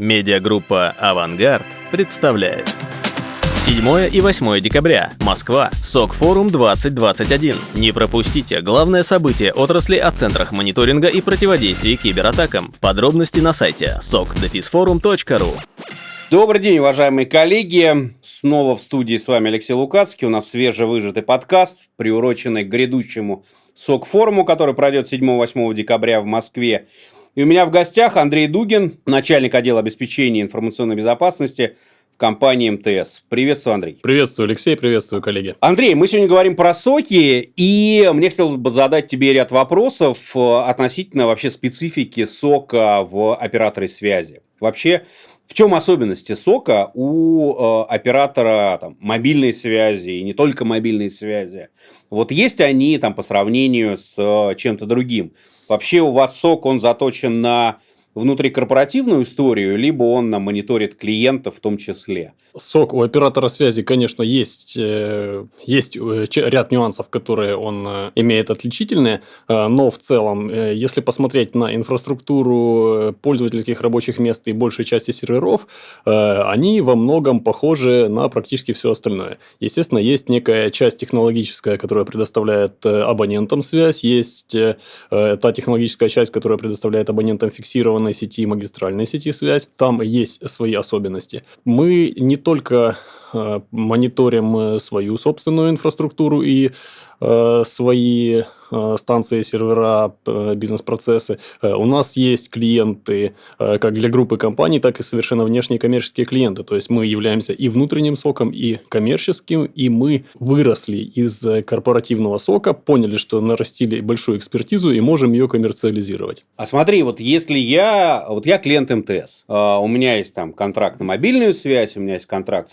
Медиагруппа «Авангард» представляет. 7 и 8 декабря. Москва. СОК-форум 2021. Не пропустите главное событие отрасли о центрах мониторинга и противодействия кибератакам. Подробности на сайте sokdefisforum.ru Добрый день, уважаемые коллеги. Снова в студии с вами Алексей Лукацкий. У нас свежевыжатый подкаст, приуроченный к грядущему СОК-форуму, который пройдет 7-8 декабря в Москве. И у меня в гостях Андрей Дугин, начальник отдела обеспечения информационной безопасности в компании МТС. Приветствую, Андрей. Приветствую, Алексей, приветствую, коллеги. Андрей, мы сегодня говорим про соки, и мне хотелось бы задать тебе ряд вопросов э, относительно вообще специфики сока в операторе связи. Вообще, в чем особенности сока у э, оператора там, мобильной связи и не только мобильной связи? Вот есть они там по сравнению с э, чем-то другим? Вообще у вас сок, он заточен на внутрикорпоративную историю, либо он на мониторит клиента в том числе. Сок у оператора связи, конечно, есть, э, есть э, ряд нюансов, которые он э, имеет отличительные, но в целом, если посмотреть на инфраструктуру пользовательских рабочих мест и большей части серверов, они во многом похожи на практически все остальное. Естественно, есть некая часть технологическая, которая предоставляет абонентам связь, есть та технологическая часть, которая предоставляет абонентам фиксированную операционной сети, магистральной сети связь. Там есть свои особенности. Мы не только мониторим э, свою собственную инфраструктуру и э, свои Э, станции, сервера, бизнес-процессы. У нас есть клиенты как для группы компаний, так и совершенно внешние коммерческие клиенты. То есть мы являемся и внутренним соком, и коммерческим, и мы выросли из корпоративного сока, поняли, что нарастили большую экспертизу и можем ее коммерциализировать. А смотри, вот если я, вот я клиент МТС, у меня есть там контракт на мобильную связь, у меня есть контракт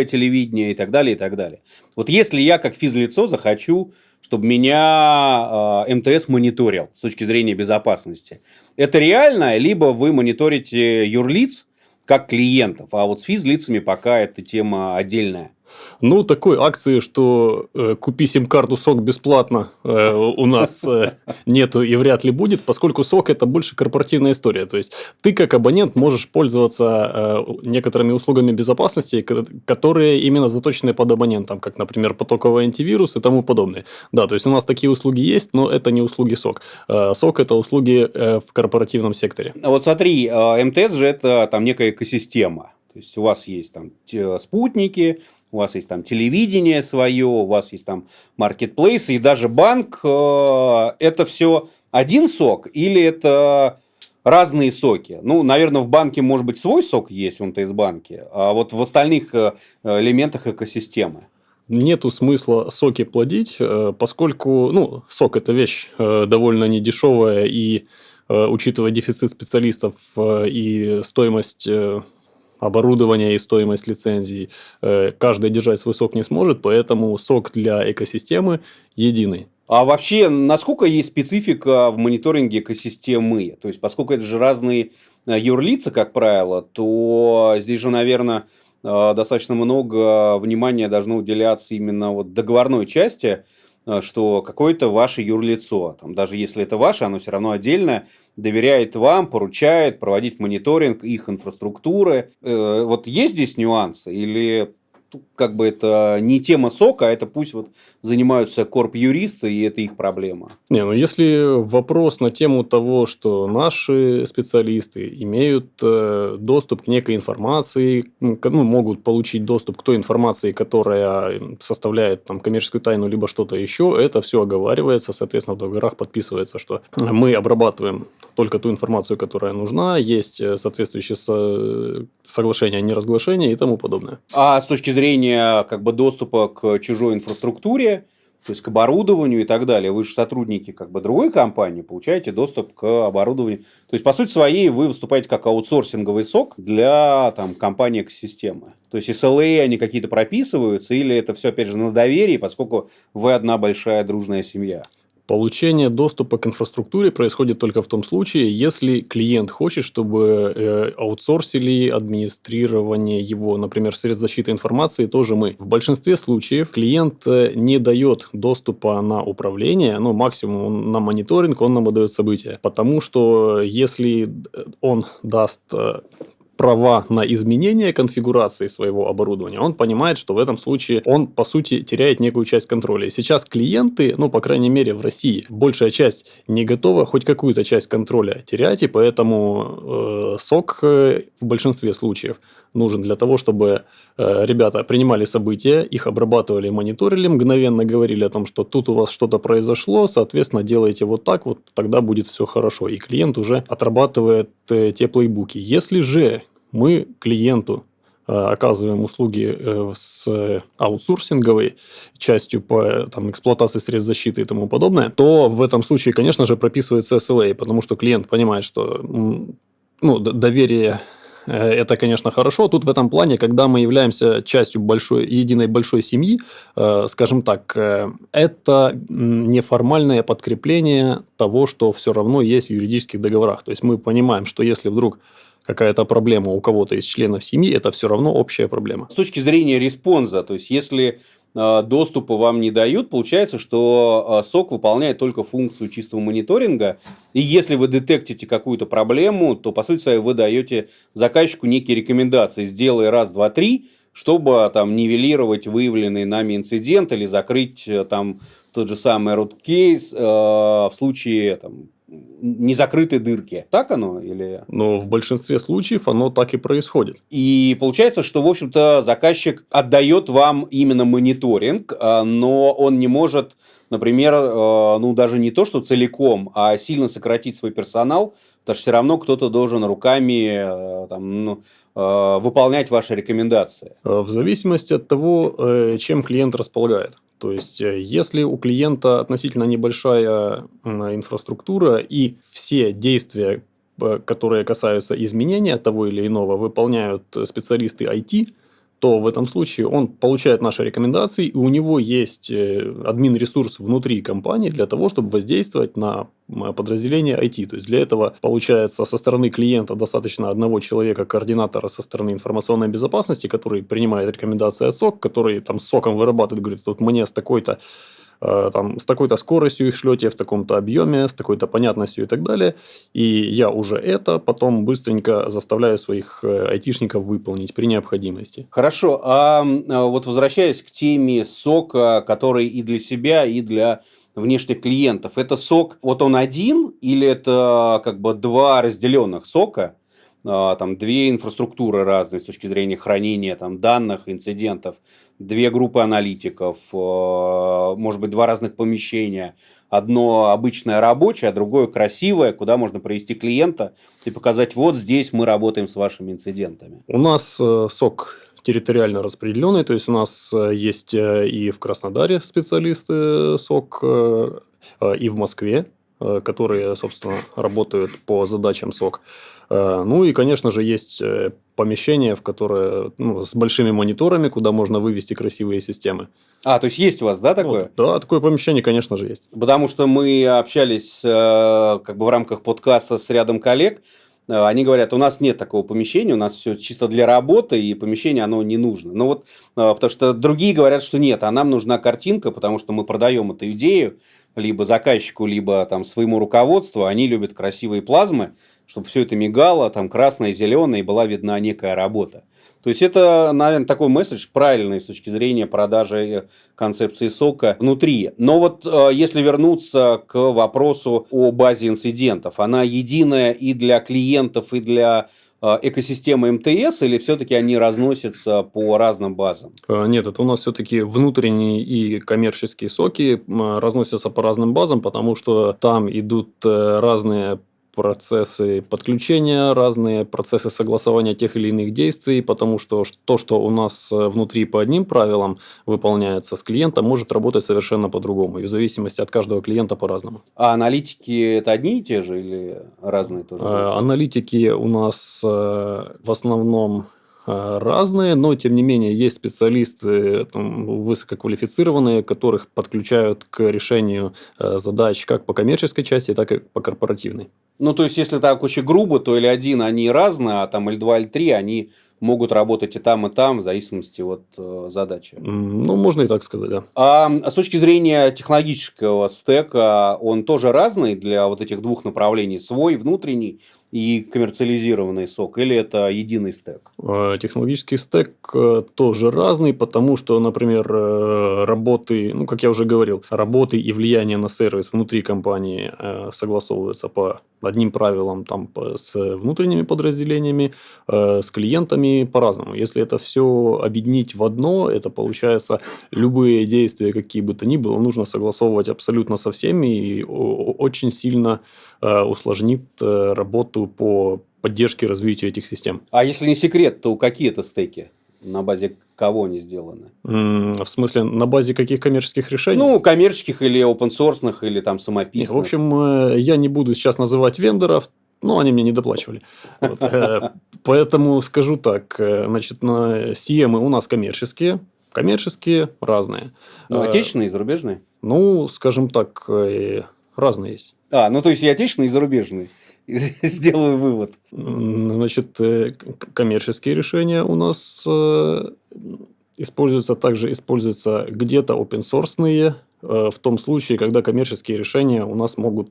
спутниковое телевидение и так далее, и так далее. Вот если я как физлицо захочу чтобы меня э, МТС мониторил с точки зрения безопасности. Это реально, либо вы мониторите юрлиц как клиентов, а вот с физлицами пока эта тема отдельная. Ну, такой акции, что э, купи сим-карту СОК бесплатно э, у нас э, нету и вряд ли будет, поскольку СОК это больше корпоративная история. То есть, ты как абонент можешь пользоваться э, некоторыми услугами безопасности, которые именно заточены под абонентом, как, например, потоковый антивирус и тому подобное. Да, то есть, у нас такие услуги есть, но это не услуги СОК. Э, СОК это услуги э, в корпоративном секторе. Вот смотри, э, МТС же это там некая экосистема. То есть, у вас есть там спутники, у вас есть там телевидение свое, у вас есть там маркетплейсы и даже банк. Э, это все один сок или это разные соки? Ну, наверное, в банке может быть свой сок есть в МТС-банке, а вот в остальных э, элементах экосистемы нету смысла соки плодить, э, поскольку ну, сок это вещь довольно недешевая и учитывая дефицит специалистов и стоимость оборудование и стоимость лицензий. Э, каждый держать свой сок не сможет, поэтому сок для экосистемы единый. А вообще, насколько есть специфика в мониторинге экосистемы? То есть, поскольку это же разные э, юрлица, как правило, то здесь же, наверное, э, достаточно много внимания должно уделяться именно вот договорной части, что какое-то ваше юрлицо, там, даже если это ваше, оно все равно отдельное, доверяет вам, поручает проводить мониторинг их инфраструктуры. Э, вот есть здесь нюансы или как бы это не тема сока, а это пусть вот занимаются корп-юристы, и это их проблема. Не, ну если вопрос на тему того, что наши специалисты имеют э, доступ к некой информации, ну, могут получить доступ к той информации, которая составляет там, коммерческую тайну, либо что-то еще, это все оговаривается, соответственно, в договорах подписывается, что мы обрабатываем только ту информацию, которая нужна, есть э, соответствующие со соглашения о неразглашении и тому подобное. А с точки зрения как бы, доступа к чужой инфраструктуре, то есть к оборудованию и так далее. Вы же сотрудники как бы другой компании, получаете доступ к оборудованию. То есть, по сути своей, вы выступаете как аутсорсинговый сок для там, компании экосистемы. То есть, SLA они какие-то прописываются, или это все, опять же, на доверии, поскольку вы одна большая дружная семья. Получение доступа к инфраструктуре происходит только в том случае, если клиент хочет, чтобы э, аутсорсили администрирование его, например, средств защиты информации, тоже мы. В большинстве случаев клиент э, не дает доступа на управление, ну, максимум на мониторинг, он нам выдает события. Потому что если он даст э, права на изменение конфигурации своего оборудования, он понимает, что в этом случае он, по сути, теряет некую часть контроля. Сейчас клиенты, ну, по крайней мере, в России, большая часть не готова хоть какую-то часть контроля терять, и поэтому э, сок э, в большинстве случаев нужен для того, чтобы э, ребята принимали события, их обрабатывали, мониторили, мгновенно говорили о том, что тут у вас что-то произошло, соответственно, делайте вот так, вот тогда будет все хорошо. И клиент уже отрабатывает э, те плейбуки. Если же мы клиенту э, оказываем услуги э, с аутсорсинговой частью по там, эксплуатации средств защиты и тому подобное, то в этом случае, конечно же, прописывается SLA, потому что клиент понимает, что ну, доверие Э, это, конечно, хорошо. Тут в этом плане, когда мы являемся частью большой, единой большой семьи, скажем так, это неформальное подкрепление того, что все равно есть в юридических договорах. То есть мы понимаем, что если вдруг какая-то проблема у кого-то из членов семьи, это все равно общая проблема. С точки зрения response а, то есть если Э, доступа вам не дают, получается, что SOC э, выполняет только функцию чистого мониторинга. И если вы детектите какую-то проблему, то, по сути вы даете заказчику некие рекомендации. Сделай раз, два, три, чтобы там нивелировать выявленный нами инцидент или закрыть э, там тот же самый root cause э, в случае там, незакрытой дырки. Так оно или... Но в большинстве случаев оно так и происходит. И получается, что, в общем-то, заказчик отдает вам именно мониторинг, а, но он не может, например, а, ну, даже не то, что целиком, а сильно сократить свой персонал, потому что все равно кто-то должен руками а, там, ну, выполнять ваши рекомендации. В зависимости от того, э, чем клиент располагает. То есть, э, если у клиента относительно небольшая инфраструктура и все действия, э, которые касаются изменения того или иного, выполняют специалисты IT, то в этом случае он получает наши рекомендации, и у него есть э, админ-ресурс внутри компании для того, чтобы воздействовать на подразделение IT. То есть, для этого, получается, со стороны клиента достаточно одного человека, координатора со стороны информационной безопасности, который принимает рекомендации от СОК, который там соком вырабатывает, говорит, вот мне с такой-то там, с такой-то скоростью их шлете, в таком-то объеме, с такой-то понятностью и так далее. И я уже это потом быстренько заставляю своих э, айтишников выполнить при необходимости. Хорошо. А, а вот возвращаясь к теме сока, который и для себя, и для внешних клиентов. Это сок, вот он один или это как бы два разделенных сока? А, там две инфраструктуры разные с точки зрения хранения там, данных, инцидентов, две группы аналитиков, а, может быть, два разных помещения. Одно обычное рабочее, а другое красивое, куда можно провести клиента и показать, вот здесь мы работаем с вашими инцидентами. У нас э, сок территориально распределенный, то есть у нас э, есть э, и в Краснодаре специалисты СОК, и в Москве Э, которые, собственно, работают по задачам СОК. Э, ну и, конечно же, есть э, помещение, в которое ну, с большими мониторами, куда можно вывести красивые системы. А, то есть есть у вас, да, такое? Вот, да, такое помещение, конечно же, есть. Потому что мы общались как бы в рамках подкаста с рядом коллег, они говорят, у нас нет такого помещения, у нас все чисто для работы, и помещение оно не нужно. Ну вот, потому что другие говорят, что нет, а нам нужна картинка, потому что мы продаем эту идею, либо заказчику, либо там своему руководству, они любят красивые плазмы, чтобы все это мигало, там красное, зеленое, и была видна некая работа. То есть это, наверное, такой месседж правильный с точки зрения продажи э, концепции сока внутри. Но вот э, если вернуться к вопросу о базе инцидентов, она единая и для клиентов, и для Э, экосистемы МТС или все-таки они разносятся по разным базам? Нет, это у нас все-таки внутренние и коммерческие соки разносятся по разным базам, потому что там идут разные процессы подключения, разные процессы согласования тех или иных действий, потому что то, что у нас э, внутри по одним правилам выполняется с клиентом, может работать совершенно по-другому, и в зависимости от каждого клиента по-разному. А аналитики это одни и те же или разные тоже? Э, аналитики у нас э, в основном разные, но тем не менее есть специалисты там, высококвалифицированные, которых подключают к решению задач как по коммерческой части, так и по корпоративной. Ну, то есть, если так очень грубо, то или один они разные, а там или два, или три, они могут работать и там, и там, в зависимости от э, задачи. Ну, можно и так сказать, да. А с точки зрения технологического стека, он тоже разный для вот этих двух направлений, свой, внутренний, и коммерциализированный сок, или это единый стек? Э, технологический стек э, тоже разный, потому что, например, э, работы, ну, как я уже говорил, работы и влияние на сервис внутри компании согласовываются по одним правилам там, с внутренними подразделениями, с клиентами по-разному. Если это все объединить в одно, это получается любые действия, какие бы то ни было, нужно согласовывать абсолютно со всеми и очень сильно усложнит работу по поддержке развитию этих систем. А если не секрет, то какие это стеки? На базе кого они сделаны? В смысле, на базе каких коммерческих решений? Ну, коммерческих или open source, или там самописных. в общем, э, я не буду сейчас называть вендоров, но они мне не доплачивали. Вот. Э, поэтому скажу так, э, значит, на CM у нас коммерческие, коммерческие разные. Ну, отечественные и зарубежные? Ну, скажем так, разные есть. А, ну то есть и отечественные, и зарубежные. сделаю вывод. Значит, э, коммерческие решения у нас э, используются, также используются где-то open source э, в том случае, когда коммерческие решения у нас могут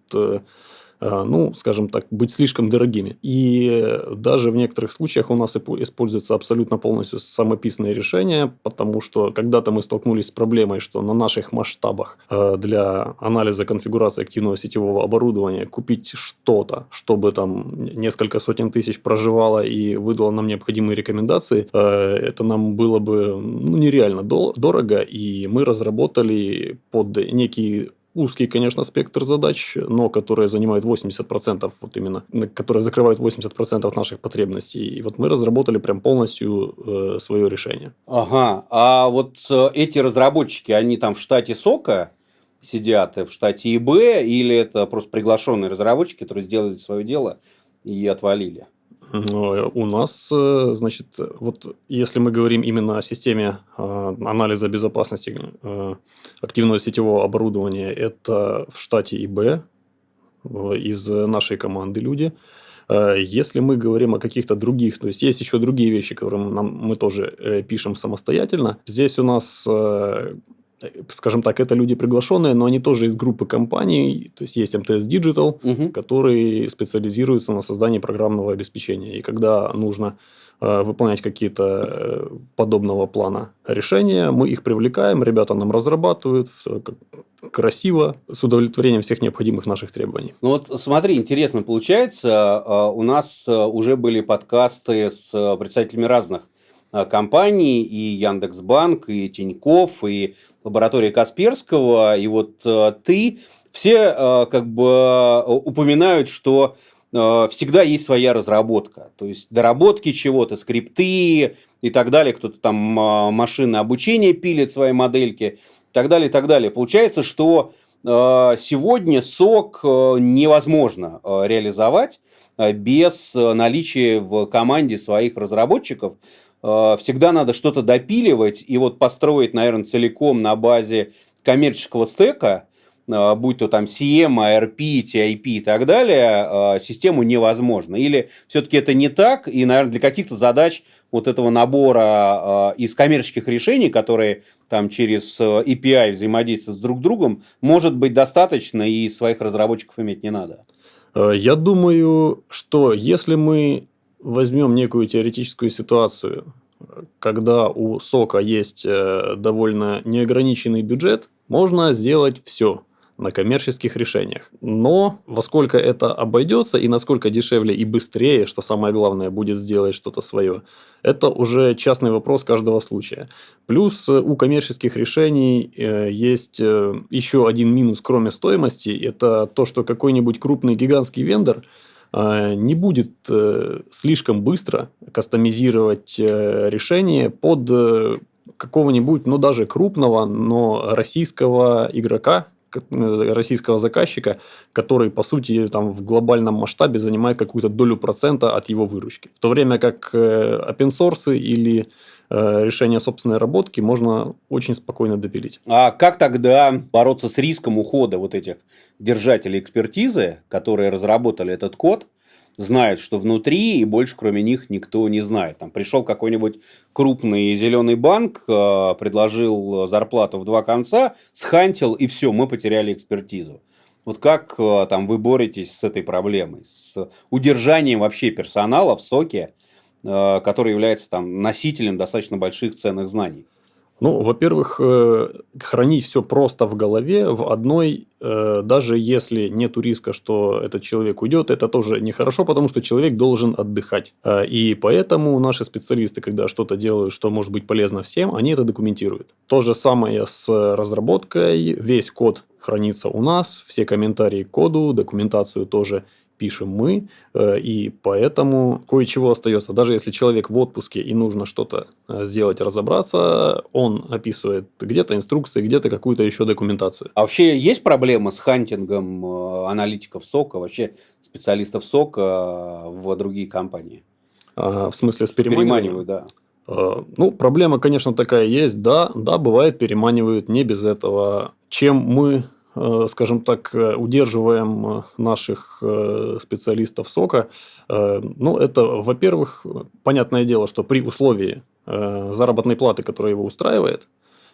ну, скажем так, быть слишком дорогими. И даже в некоторых случаях у нас используется абсолютно полностью самописные решения, потому что когда-то мы столкнулись с проблемой, что на наших масштабах э, для анализа конфигурации активного сетевого оборудования купить что-то, чтобы там несколько сотен тысяч проживало и выдало нам необходимые рекомендации, э, это нам было бы ну, нереально дорого, и мы разработали под некий узкий, конечно, спектр задач, но которые занимают 80%, вот именно, которые закрывают 80% наших потребностей. И вот мы разработали прям полностью э, свое решение. Ага, а вот э, эти разработчики, они там в штате СОКа сидят, в штате ИБ, или это просто приглашенные разработчики, которые сделали свое дело и отвалили? У нас, э, значит, вот если мы говорим именно о системе э, анализа безопасности э, активного сетевого оборудования, это в штате ИБ из нашей команды люди. Если мы говорим о каких-то других, то есть есть еще другие вещи, которые нам, мы тоже пишем самостоятельно. Здесь у нас скажем так, это люди приглашенные, но они тоже из группы компаний, то есть есть МТС Digital, угу. которые специализируются на создании программного обеспечения. И когда нужно э, выполнять какие-то э, подобного плана решения, мы их привлекаем, ребята нам разрабатывают красиво, с удовлетворением всех необходимых наших требований. Ну вот смотри, интересно получается, э, у нас э, уже были подкасты с э, представителями разных Э, компаний, и Яндекс.Банк, и Тиньков, и лаборатория Касперского, и вот э, ты, все э, как бы упоминают, что всегда есть своя разработка. То есть доработки чего-то, скрипты и так далее. Кто-то там машины обучения пилит свои модельки и так далее, и так далее. Получается, что сегодня сок невозможно реализовать без наличия в команде своих разработчиков, всегда надо что-то допиливать и вот построить, наверное, целиком на базе коммерческого стека, э, будь то там CM, ARP, TIP и так далее, э, систему невозможно. Или все-таки это не так, и, наверное, для каких-то задач вот этого набора из коммерческих решений, которые там через API взаимодействуют с друг другом, может быть достаточно, и своих разработчиков иметь не надо. Я думаю, что если мы возьмем некую теоретическую ситуацию, когда у сока есть э, довольно неограниченный бюджет, можно сделать все на коммерческих решениях. Но во сколько это обойдется и насколько дешевле и быстрее, что самое главное, будет сделать что-то свое, это уже частный вопрос каждого случая. Плюс э, у коммерческих решений э, есть еще один минус, кроме стоимости, это то, что какой-нибудь крупный гигантский вендор – не будет э, слишком быстро кастомизировать э, решение под какого-нибудь, ну даже крупного, но российского игрока, российского заказчика, который, по сути, там в глобальном масштабе занимает какую-то долю процента от его выручки. В то время как open source или Э, решения собственной работки можно очень спокойно допилить. А как тогда бороться с риском ухода вот этих держателей экспертизы, которые разработали этот код, знают, что внутри, и больше кроме них никто не знает. Там пришел какой-нибудь крупный зеленый банк, э, предложил зарплату в два конца, схантил, и все, мы потеряли экспертизу. Вот как э, там вы боретесь с этой проблемой, с удержанием вообще персонала в соке, который является там носителем достаточно больших ценных знаний? Ну, во-первых, э, хранить все просто в голове, в одной, э, даже если нет риска, что этот человек уйдет, это тоже нехорошо, потому что человек должен отдыхать. Э, и поэтому наши специалисты, когда что-то делают, что может быть полезно всем, они это документируют. То же самое с разработкой. Весь код хранится у нас, все комментарии к коду, документацию тоже пишем мы, э, и поэтому кое-чего остается. Даже если человек в отпуске и нужно что-то э, сделать, разобраться, он описывает где-то инструкции, где-то какую-то еще документацию. А вообще есть проблема с хантингом э, аналитиков СОКа, вообще специалистов СОКа в другие компании? А, в смысле с переманиванием? Да. Ну, проблема, конечно, такая есть. Да, да, бывает, переманивают не без этого. Чем мы скажем так, э, удерживаем э, наших специалистов сока, ну, это, во-первых, понятное дело, что при условии заработной платы, которая его устраивает,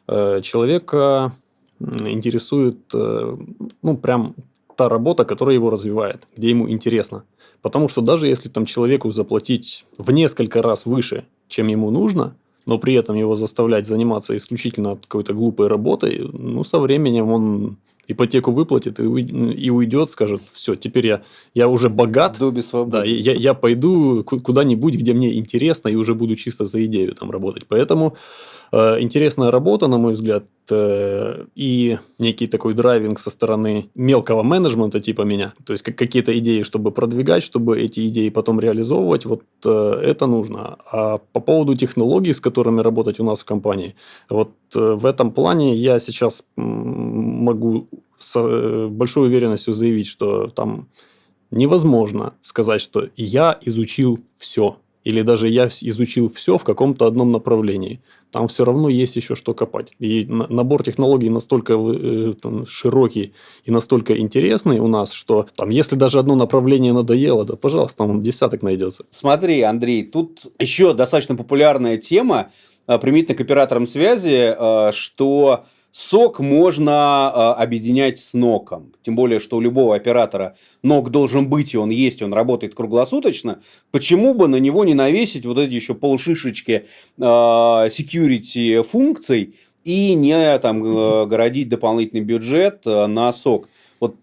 человека интересует, ну, прям та работа, которая его развивает, где ему интересно. Потому что даже если там человеку заплатить в несколько раз выше, чем ему нужно, но при этом его заставлять заниматься исключительно какой-то глупой работой, ну, со временем он ипотеку выплатит и, и уйдет, скажет, все, теперь я, я уже богат. Дуби свободы. Да, я, я пойду куда-нибудь, где мне интересно, и уже буду чисто за идею там работать. Поэтому интересная работа, на мой взгляд, э, и некий такой драйвинг со стороны мелкого менеджмента типа меня. То есть, как какие-то идеи, чтобы продвигать, чтобы эти идеи потом реализовывать, вот э, это нужно. А по поводу технологий, с которыми работать у нас в компании, вот в этом плане я сейчас могу с большой уверенностью заявить, что там невозможно сказать, что я изучил все или даже я изучил все в каком-то одном направлении. Там все равно есть еще что копать. И набор технологий настолько э, там, широкий и настолько интересный у нас, что там, если даже одно направление надоело, то, пожалуйста, там десяток найдется. Смотри, Андрей, тут еще достаточно популярная тема, э, применительно к операторам связи, э, что сок можно э, объединять с ноком. Тем более, что у любого оператора нок должен быть, и он есть, и он работает круглосуточно. Почему бы на него не навесить вот эти еще полшишечки э, security функций и не там э, городить дополнительный бюджет э, на сок? Вот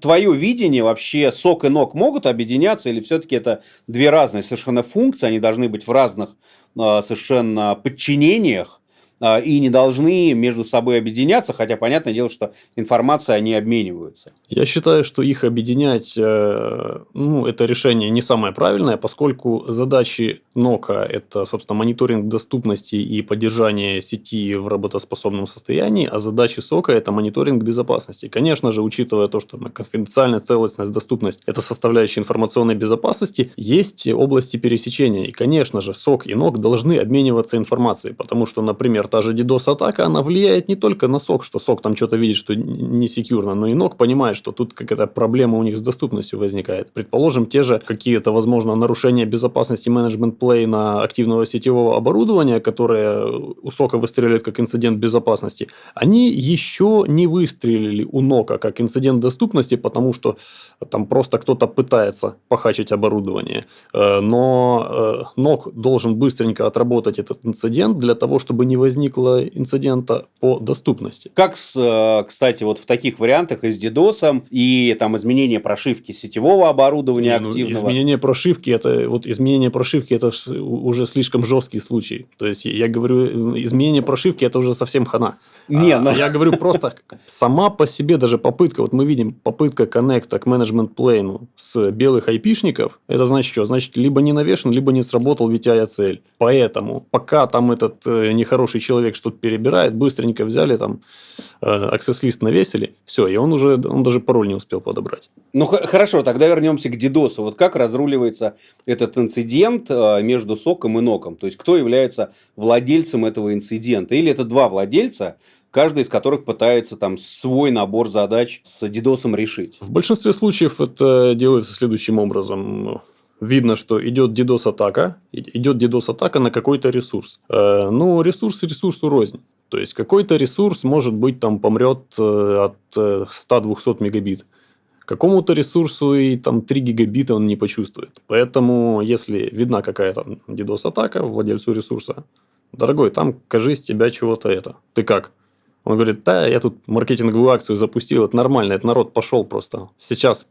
твое видение вообще сок и нок могут объединяться или все-таки это две разные совершенно функции, они должны быть в разных э, совершенно подчинениях, а, и не должны между собой объединяться, хотя понятное дело, что информация они обмениваются. Я считаю, что их объединять, э, ну, это решение не самое правильное, поскольку задачи НОКа – это, собственно, мониторинг доступности и поддержание сети в работоспособном состоянии, а задачи СОКа – это мониторинг безопасности. Конечно же, учитывая то, что конфиденциальность, целостность, доступность – это составляющие информационной безопасности, есть области пересечения. И, конечно же, СОК и НОК должны обмениваться информацией, потому что, например, та же DDoS-атака, она влияет не только на сок, что сок там что-то видит, что не секьюрно, но и ног понимает, что тут какая-то проблема у них с доступностью возникает. Предположим, те же какие-то, возможно, нарушения безопасности менеджмент плейна активного сетевого оборудования, которые у сока выстреливают как инцидент безопасности, они еще не выстрелили у нока как инцидент доступности, потому что там просто кто-то пытается похачить оборудование. Э, но э, нок должен быстренько отработать этот инцидент для того, чтобы не возник возникло инцидента по доступности. Как, э, кстати, вот в таких вариантах и с DDoS и там изменение прошивки сетевого оборудования ну, активного? Изменение прошивки это вот изменение прошивки это уже слишком жесткий случай. То есть я говорю изменение прошивки это уже совсем хана. Не, а, но... Я говорю просто сама по себе даже попытка вот мы видим попытка коннекта к менеджмент плейну с белых айпишников это значит что значит либо не навешен либо не сработал VTI цель. Поэтому пока там этот э, нехороший человек что-то перебирает, быстренько взяли там э, access-лист навесили, все, и он уже, он даже пароль не успел подобрать. Ну, хорошо, тогда вернемся к DDoS. Вот как разруливается этот инцидент э, между соком и ноком? То есть, кто является владельцем этого инцидента? Или это два владельца, каждый из которых пытается там свой набор задач с DDoS решить? В большинстве случаев это делается следующим образом видно, что идет DDoS-атака, идет DDoS-атака на какой-то ресурс. Э, ну, ресурс ресурсу рознь. То есть, какой-то ресурс, может быть, там помрет э, от 100-200 э, мегабит. какому-то ресурсу и там 3 гигабита он не почувствует. Поэтому, если видна какая-то DDoS-атака владельцу ресурса, дорогой, там, кажись, тебя чего-то это. Ты как? Он говорит, да, я тут маркетинговую акцию запустил, это нормально, это народ пошел просто. Сейчас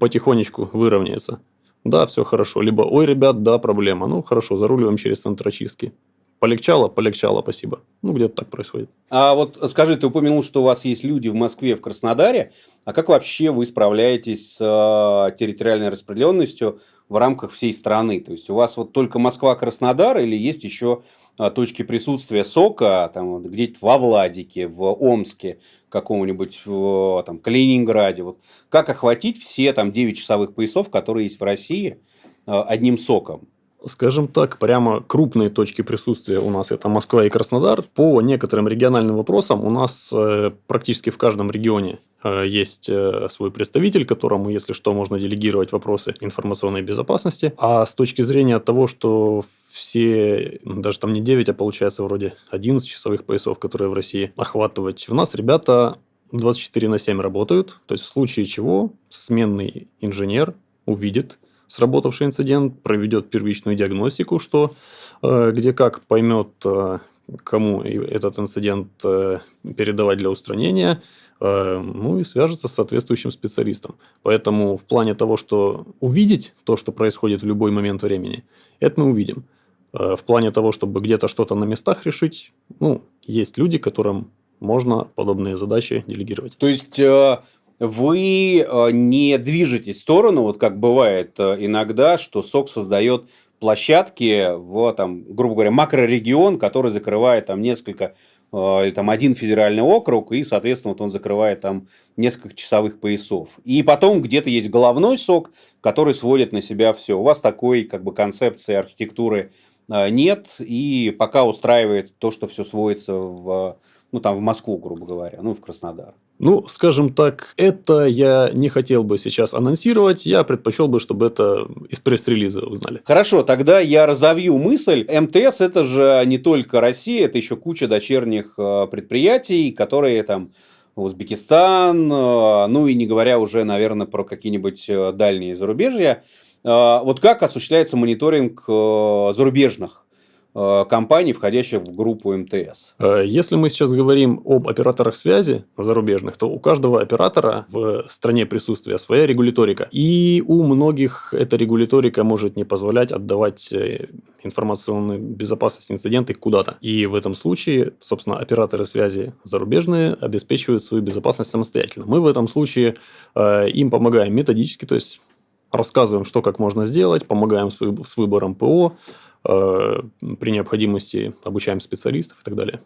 потихонечку выровняется. Да, все хорошо. Либо, ой, ребят, да, проблема. Ну, хорошо, заруливаем через центр очистки. Полегчало, полегчало, спасибо. Ну, где-то так происходит. А вот скажи, ты упомянул, что у вас есть люди в Москве, в Краснодаре. А как вообще вы справляетесь с э, территориальной распределенностью в рамках всей страны? То есть, у вас вот только Москва-Краснодар или есть еще э, точки присутствия СОКа там, где-то во Владике, в Омске, каком-нибудь в там, Калининграде? Вот как охватить все там 9 часовых поясов, которые есть в России, э, одним СОКом? Скажем так, прямо крупные точки присутствия у нас это Москва и Краснодар. По некоторым региональным вопросам у нас э, практически в каждом регионе э, есть э, свой представитель, которому, если что, можно делегировать вопросы информационной безопасности. А с точки зрения того, что все, даже там не 9, а получается вроде 11 часовых поясов, которые в России охватывать, у нас ребята 24 на 7 работают. То есть, в случае чего сменный инженер увидит сработавший инцидент, проведет первичную диагностику, что э, где как поймет, э, кому этот инцидент э, передавать для устранения, ну и свяжется с соответствующим специалистом. Поэтому в плане того, что увидеть то, что происходит в любой момент времени, это мы увидим. В плане того, чтобы где-то что-то на местах решить, ну, есть люди, которым можно подобные задачи делегировать. То есть вы э, не движетесь в сторону, вот как бывает э, иногда, что СОК создает площадки в, там, грубо говоря, макрорегион, который закрывает там несколько э, или там один федеральный округ, и, соответственно, вот он закрывает там несколько часовых поясов. И потом где-то есть головной сок, который сводит на себя все. У вас такой как бы концепции архитектуры нет, и пока устраивает то, что все сводится в, ну, там, в Москву, грубо говоря, ну, в Краснодар. Ну, скажем так, это я не хотел бы сейчас анонсировать, я предпочел бы, чтобы это из пресс-релиза узнали. Хорошо, тогда я разовью мысль. МТС это же не только Россия, это еще куча дочерних э, предприятий, которые там Узбекистан, э, ну и не говоря уже, наверное, про какие-нибудь э, дальние зарубежья. Вот как осуществляется мониторинг зарубежных компаний, входящих в группу МТС. Э, если мы сейчас говорим об операторах связи зарубежных, то у каждого оператора в стране присутствия своя регуляторика. И у многих эта регуляторика может не позволять отдавать э, информационную безопасность инциденты куда-то. И в этом случае, собственно, операторы связи зарубежные обеспечивают свою безопасность самостоятельно. Мы в этом случае им помогаем методически, то есть рассказываем, что как можно сделать, помогаем с выбором ПО, Э, при необходимости обучаем специалистов и так далее.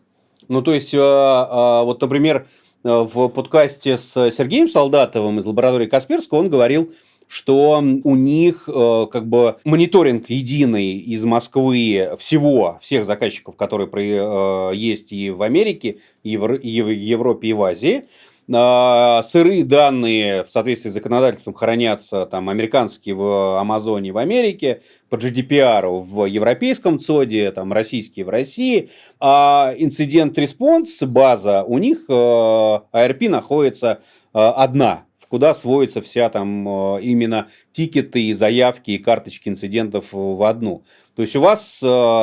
Ну, то есть, э, э, вот, например, в подкасте с Сергеем Солдатовым из лаборатории Касперского он говорил, что у них как бы мониторинг единый из Москвы всего, всех заказчиков, которые есть и в Америке, и в Европе, и в Азии, сырые данные в соответствии с законодательством хранятся там американские в Амазоне в Америке, по GDPR в европейском ЦОДе, там российские в России, а incident response база у них IRP э, находится э, одна, куда сводится вся там э, именно тикеты и заявки и карточки инцидентов в одну. То есть у вас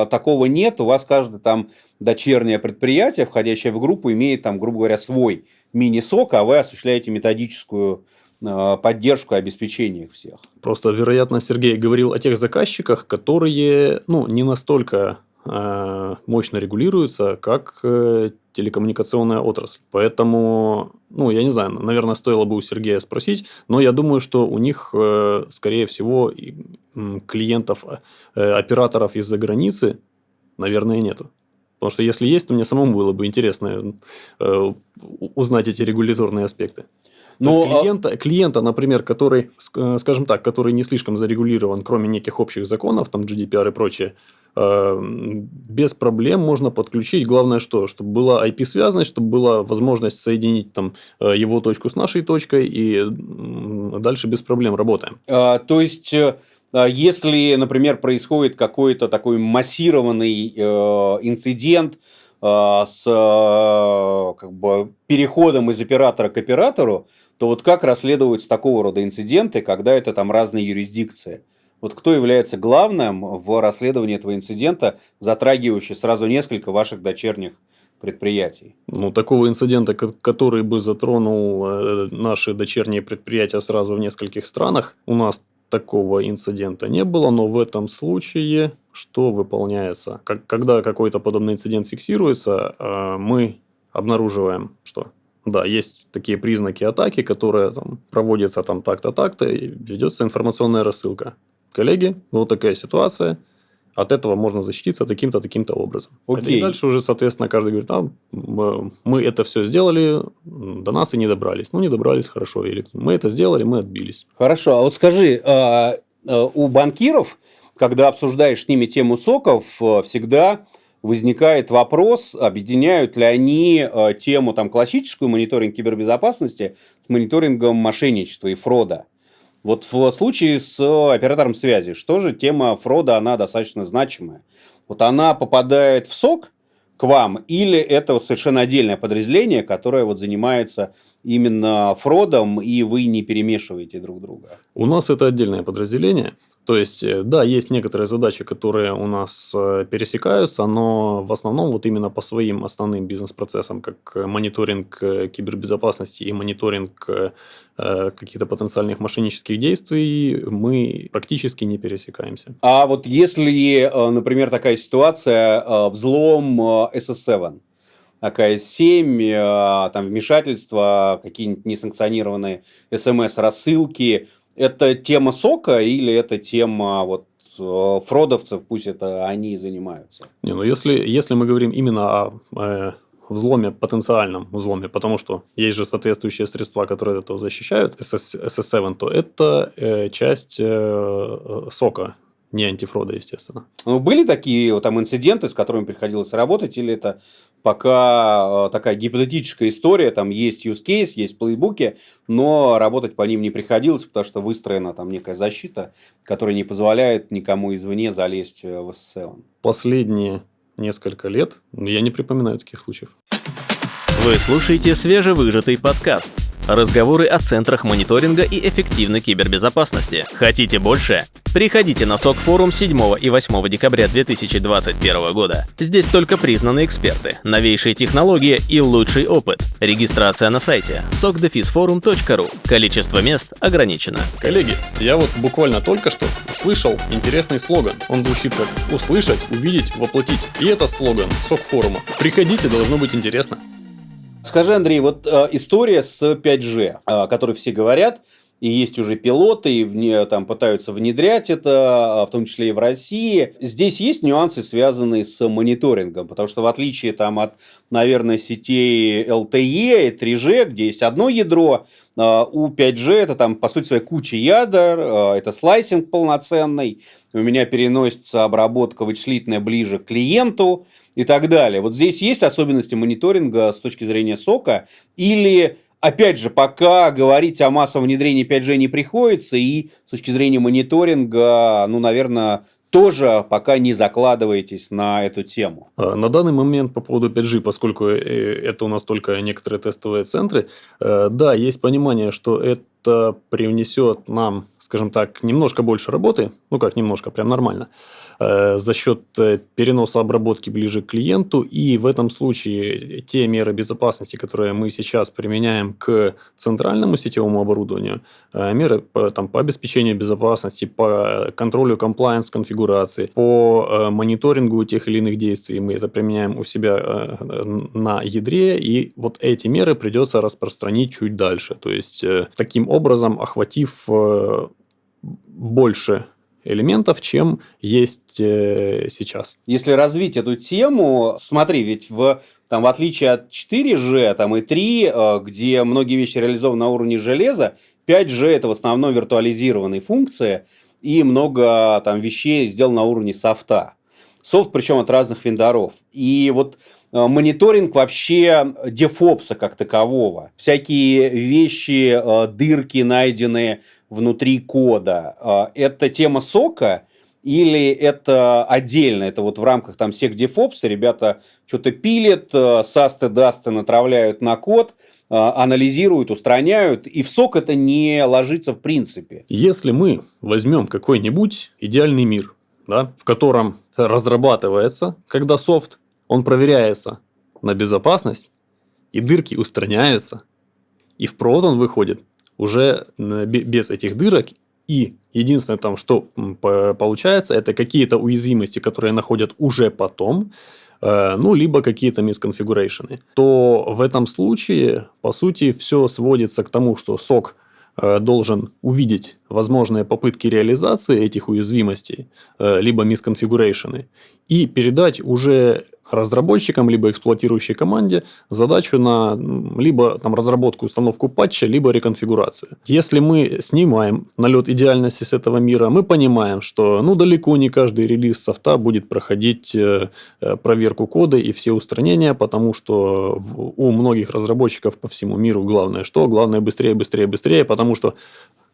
такого нет, у вас каждое там дочернее предприятие, входящее в группу, имеет там, грубо говоря, свой мини-сок, а вы осуществляете методическую э, поддержку и обеспечение их всех. Просто, вероятно, Сергей говорил о тех заказчиках, которые ну, не настолько э, мощно регулируются, как э, телекоммуникационная отрасль. Поэтому, ну, я не знаю, наверное, стоило бы у Сергея спросить, но я думаю, что у них, э, скорее всего, клиентов, э, операторов из-за границы, наверное, нету. Потому что если есть, то мне самому было бы интересно э, узнать эти регуляторные аспекты. Но То есть а клиента, клиента, например, который, э, скажем так, который не слишком зарегулирован, кроме неких общих законов, там GDPR и прочее, э, без проблем можно подключить. Главное что? Чтобы была IP-связанность, чтобы была возможность соединить там, э, его точку с нашей точкой, и дальше без проблем работаем. А, то есть а если, например, происходит какой-то такой массированный э, инцидент, с как бы, переходом из оператора к оператору, то вот как расследуются такого рода инциденты, когда это там разные юрисдикции? Вот кто является главным в расследовании этого инцидента, затрагивающий сразу несколько ваших дочерних предприятий? Ну, такого инцидента, который бы затронул э, наши дочерние предприятия сразу в нескольких странах, у нас такого инцидента не было, но в этом случае что выполняется? Как, когда какой-то подобный инцидент фиксируется, э, мы обнаруживаем, что да, есть такие признаки атаки, которые там, проводятся там так-то, так-то, и ведется информационная рассылка. Коллеги, вот такая ситуация, от этого можно защититься таким-то, таким-то образом. Окей. И дальше уже, соответственно, каждый говорит, а, мы это все сделали, до нас и не добрались. Ну, не добрались, хорошо. Или мы это сделали, мы отбились. Хорошо. А вот скажи, а, а, у банкиров, когда обсуждаешь с ними тему соков, всегда возникает вопрос, объединяют ли они тему там, классическую мониторинг кибербезопасности с мониторингом мошенничества и фрода. Вот в случае с оператором связи, что же тема фрода, она достаточно значимая. Вот она попадает в СОК к вам, или это совершенно отдельное подразделение, которое вот занимается именно фродом, и вы не перемешиваете друг друга? У нас это отдельное подразделение. То есть, э, да, есть некоторые задачи, которые у нас э, пересекаются, но в основном вот именно по своим основным бизнес-процессам, как мониторинг э, кибербезопасности и мониторинг каких-то потенциальных мошеннических действий, мы практически не пересекаемся. А вот если, например, такая ситуация, взлом SS7, АКС-7, там вмешательство, какие-нибудь несанкционированные смс-рассылки, это тема сока или это тема вот э, фродовцев, пусть это они и занимаются? Не, ну если, если мы говорим именно о э, взломе, потенциальном взломе, потому что есть же соответствующие средства, которые от этого защищают, SS, SS7, то это э, часть э, э сока не антифрода, естественно. Ну, были такие вот, там инциденты, с которыми приходилось работать, или это пока э, такая гипотетическая история, там есть use case, есть плейбуки, но работать по ним не приходилось, потому что выстроена там некая защита, которая не позволяет никому извне залезть э, в SSL. Последние несколько лет я не припоминаю таких случаев. Вы слушаете свежевыжатый подкаст – Разговоры о центрах мониторинга и эффективной кибербезопасности. Хотите больше? Приходите на СОК форум 7 и 8 декабря 2021 года. Здесь только признанные эксперты, новейшие технологии и лучший опыт. Регистрация на сайте sokdefisforum.ru. Количество мест ограничено. Коллеги, я вот буквально только что услышал интересный слоган. Он звучит как «услышать, увидеть, воплотить». И это слоган СОК форума. Приходите, должно быть интересно. Скажи, Андрей, вот э, история с 5G, э, о которой все говорят, и есть уже пилоты, и вне, там пытаются внедрять это, а, в том числе и в России. Здесь есть нюансы, связанные с мониторингом, потому что в отличие там, от, наверное, сетей LTE и 3G, где есть одно ядро, а, у 5G это там, по сути своей, куча ядер, а, это слайсинг полноценный, у меня переносится обработка вычислительная ближе к клиенту и так далее. Вот здесь есть особенности мониторинга с точки зрения сока или Опять же, пока говорить о массовом внедрении 5G не приходится, и с точки зрения мониторинга, ну, наверное, тоже пока не закладываетесь на эту тему? А, на данный момент по поводу 5G, поскольку э, это у нас только некоторые тестовые центры, э, да, есть понимание, что это привнесет нам, скажем так, немножко больше работы, ну как немножко, прям нормально, за счет э, переноса обработки ближе к клиенту. И в этом случае те меры безопасности, которые мы сейчас применяем к центральному сетевому оборудованию, э, меры там, по обеспечению безопасности, по контролю комплайенс конфигурации, по мониторингу тех или иных действий, мы это применяем у себя на ядре, и вот эти меры придется распространить чуть дальше. То есть, таким образом, охватив больше элементов, чем есть э, сейчас. Если развить эту тему, смотри, ведь в, там, в отличие от 4G там, и 3, э, где многие вещи реализованы на уровне железа, 5G это в основном виртуализированные функции, и много там вещей сделано на уровне софта. Софт, причем от разных вендоров. И вот э, мониторинг вообще дефопса как такового. Всякие вещи, дырки найденные внутри кода. А, это тема сока или это отдельно, это вот в рамках там всех DevOps, ребята что-то пилят, э, састы, дасты натравляют на код, э, анализируют, устраняют, и в сок это не ложится в принципе. Если мы возьмем какой-нибудь идеальный мир, да, в котором разрабатывается, когда софт, он проверяется на безопасность, и дырки устраняются, и в прод он выходит уже без этих дырок, и единственное там, что получается, это какие-то уязвимости, которые находят уже потом, э, ну, либо какие-то мисконфигурейшены, то в этом случае, по сути, все сводится к тому, что сок э, должен увидеть возможные попытки реализации этих уязвимостей, э, либо мисконфигурейшены, и передать уже разработчикам, либо эксплуатирующей команде задачу на либо там, разработку, установку патча, либо реконфигурацию. Если мы снимаем налет идеальности с этого мира, мы понимаем, что ну, далеко не каждый релиз софта будет проходить э, э, проверку кода и все устранения, потому что у многих разработчиков по всему миру главное что? Главное быстрее, быстрее, быстрее, потому что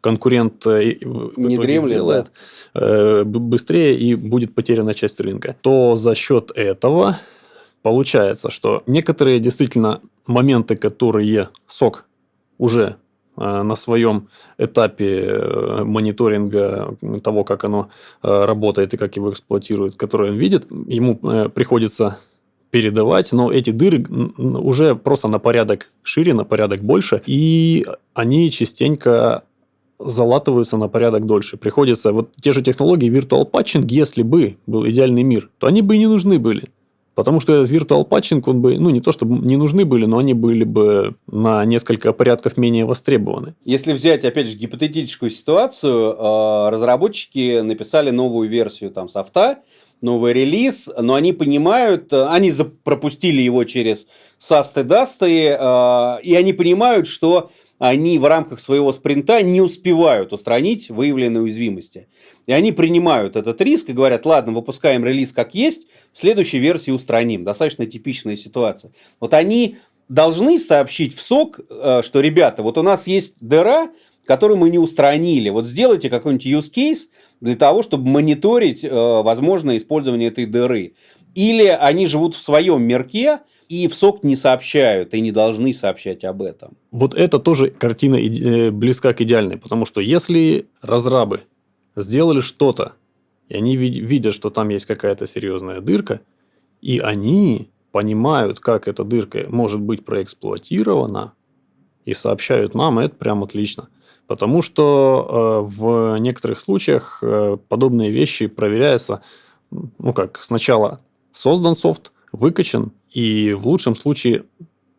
конкурент э, не дремлет, да. Э, быстрее и будет потеряна часть рынка, то за счет этого получается, что некоторые действительно моменты, которые сок уже э, на своем этапе мониторинга того, как оно работает и как его эксплуатируют, которые он видит, ему приходится передавать, но эти дыры уже просто на порядок шире, на порядок больше, и они частенько залатываются на порядок дольше. Приходится вот те же технологии Virtual Patching, если бы был идеальный мир, то они бы и не нужны были. Потому что этот Virtual Patching, он бы, ну, не то чтобы не нужны были, но они были бы на несколько порядков менее востребованы. Если взять, опять же, гипотетическую ситуацию, э, разработчики написали новую версию там софта, новый релиз, но они понимают, э, они пропустили его через састы дасты, э, и они понимают, что они в рамках своего спринта не успевают устранить выявленные уязвимости. И они принимают этот риск и говорят, ладно, выпускаем релиз как есть, в следующей версии устраним. Достаточно типичная ситуация. Вот они должны сообщить в СОК, э, что, ребята, вот у нас есть дыра, которую мы не устранили. Вот сделайте какой-нибудь use case для того, чтобы мониторить э, возможное использование этой дыры. Или они живут в своем мирке, и в СОК не сообщают, и не должны сообщать об этом. Вот это тоже картина э, близка к идеальной, потому что если разрабы сделали что-то, и они видят, что там есть какая-то серьезная дырка, и они понимают, как эта дырка может быть проэксплуатирована, и сообщают нам, это прям отлично. Потому что э, в некоторых случаях э, подобные вещи проверяются, ну как, сначала создан софт, выкачан и в лучшем случае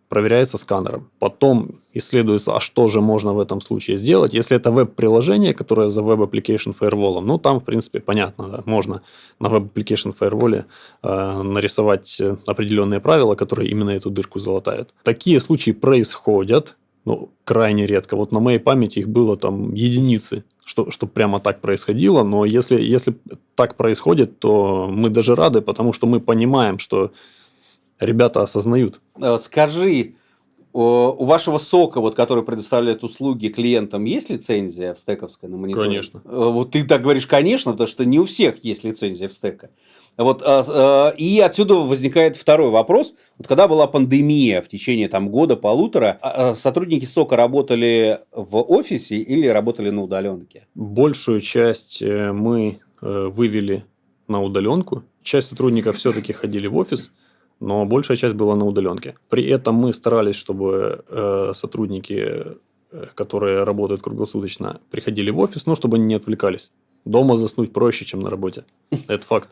проверяется сканером. Потом исследуется, а что же можно в этом случае сделать. Если это веб-приложение, которое за Web Application Firewall, ну, там, в принципе, понятно, да, можно на Web Application Firewall э, нарисовать определенные правила, которые именно эту дырку залатают. Такие случаи происходят, ну, крайне редко. Вот на моей памяти их было там единицы, что, что прямо так происходило. Но если, если так происходит, то мы даже рады, потому что мы понимаем, что ребята осознают. Э, скажи, у вашего сока, вот, который предоставляет услуги клиентам, есть лицензия в стековской на мониторе? Конечно. Э, вот ты так говоришь, конечно, потому что не у всех есть лицензия в стека. Вот, а, и отсюда возникает второй вопрос. Вот когда была пандемия в течение там, года-полутора, а, сотрудники СОКа работали в офисе или работали на удаленке? Большую часть э, мы э, вывели на удаленку. Часть сотрудников все-таки ходили в офис но большая часть была на удаленке. При этом мы старались, чтобы э, сотрудники, э, которые работают круглосуточно, приходили в офис, но чтобы они не отвлекались. Дома заснуть проще, чем на работе. Это факт.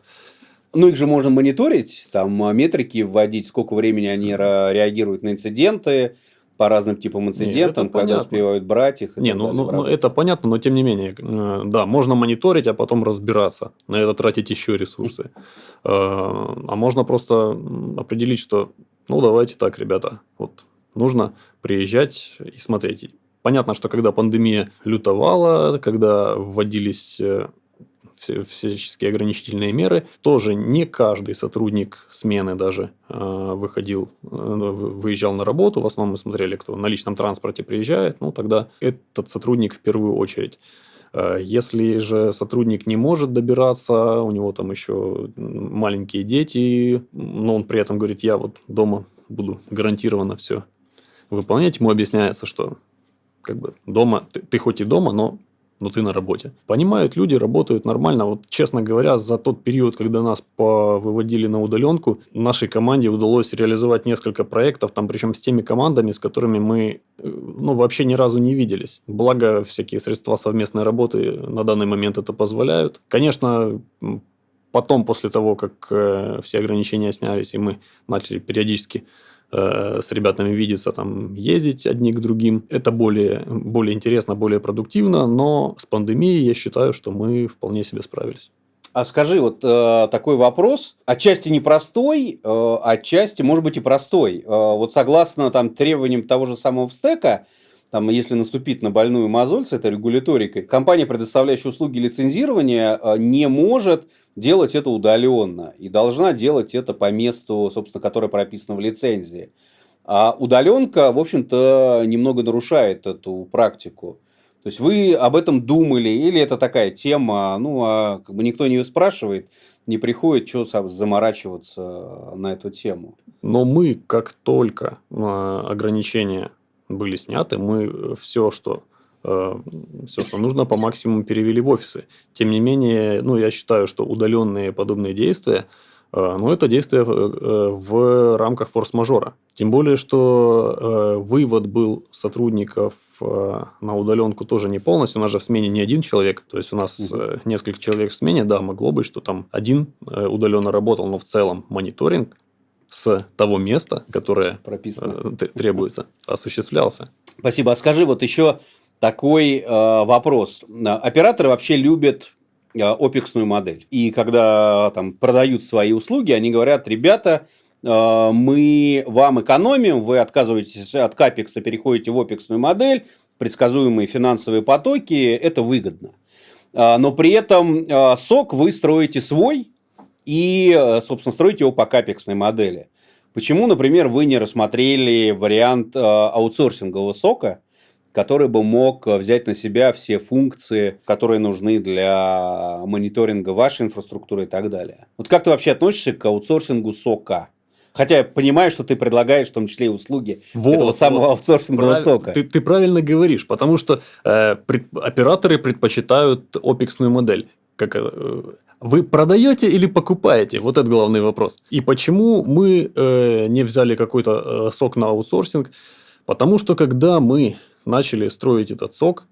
Ну, их же можно мониторить, там метрики вводить, сколько времени они реагируют на инциденты, по разным типам инцидентам, Нет, когда понятно. успевают брать их. Не, ну, ну, ну, это понятно, но тем не менее, э, да, можно мониторить, а потом разбираться, на это тратить еще ресурсы. Э, а можно просто определить, что, ну, давайте так, ребята, вот нужно приезжать и смотреть. Понятно, что когда пандемия лютовала, когда вводились э, всяческие ограничительные меры. Тоже не каждый сотрудник смены даже э, выходил, э, выезжал на работу. В основном мы смотрели, кто на личном транспорте приезжает. Ну, тогда этот сотрудник в первую очередь Э, если же сотрудник не может добираться, у него там еще маленькие дети, но он при этом говорит, я вот дома буду гарантированно все выполнять, ему объясняется, что как бы дома, ты, ты хоть и дома, но но ты на работе. Понимают люди, работают нормально. Вот, честно говоря, за тот период, когда нас выводили на удаленку, нашей команде удалось реализовать несколько проектов, там, причем с теми командами, с которыми мы э, ну, вообще ни разу не виделись. Благо, всякие средства совместной работы на данный момент это позволяют. Конечно, потом, после того, как э, все ограничения снялись, и мы начали периодически Э, с ребятами видеться, там, ездить одни к другим. Это более, более интересно, более продуктивно, но с пандемией я считаю, что мы вполне себе справились. А скажи, вот э, такой вопрос, отчасти непростой, э, отчасти, может быть, и простой. Э, вот согласно там, требованиям того же самого стека, там, если наступить на больную мозоль с этой регуляторикой, компания, предоставляющая услуги лицензирования, э, не может делать это удаленно и должна делать это по месту, собственно, которое прописано в лицензии. А удаленка, в общем-то, немного нарушает эту практику. То есть вы об этом думали, или это такая тема, ну, а как бы никто не спрашивает, не приходит, что заморачиваться на эту тему. Но мы, как только а, ограничения были сняты, мы все, что э, все, что нужно, по максимуму перевели в офисы. Тем не менее, ну, я считаю, что удаленные подобные действия, э, ну, это действия э, в рамках форс-мажора. Тем более, что вывод был сотрудников на удаленку тоже не полностью. У нас же в смене не один человек. То есть, у нас угу. несколько человек в смене. Да, могло быть, что там один удаленно работал, но в целом мониторинг с того места, которое Прописано. Э, требуется, осуществлялся. Спасибо. А скажи вот еще такой э, вопрос. Операторы вообще любят э, опексную модель. И когда там продают свои услуги, они говорят, ребята, э, мы вам экономим, вы отказываетесь от капекса, переходите в опексную модель, предсказуемые финансовые потоки, это выгодно. Э, но при этом э, сок вы строите свой, и, э, собственно, строить его по капексной модели. Почему, например, вы не рассмотрели вариант э, аутсорсингового сока, который бы мог взять на себя все функции, которые нужны для мониторинга вашей инфраструктуры и так далее. Вот как ты вообще относишься к аутсорсингу сока? Хотя я понимаю, что ты предлагаешь в том числе и услуги вот, этого самого вот, аутсорсингового прав... сока. Ты, ты правильно говоришь, потому что э, пред... операторы предпочитают опексную модель. Как, э, вы продаете или покупаете? Вот это главный вопрос. И почему мы э, не взяли какой-то э, сок на аутсорсинг? Потому что когда мы начали строить этот сок,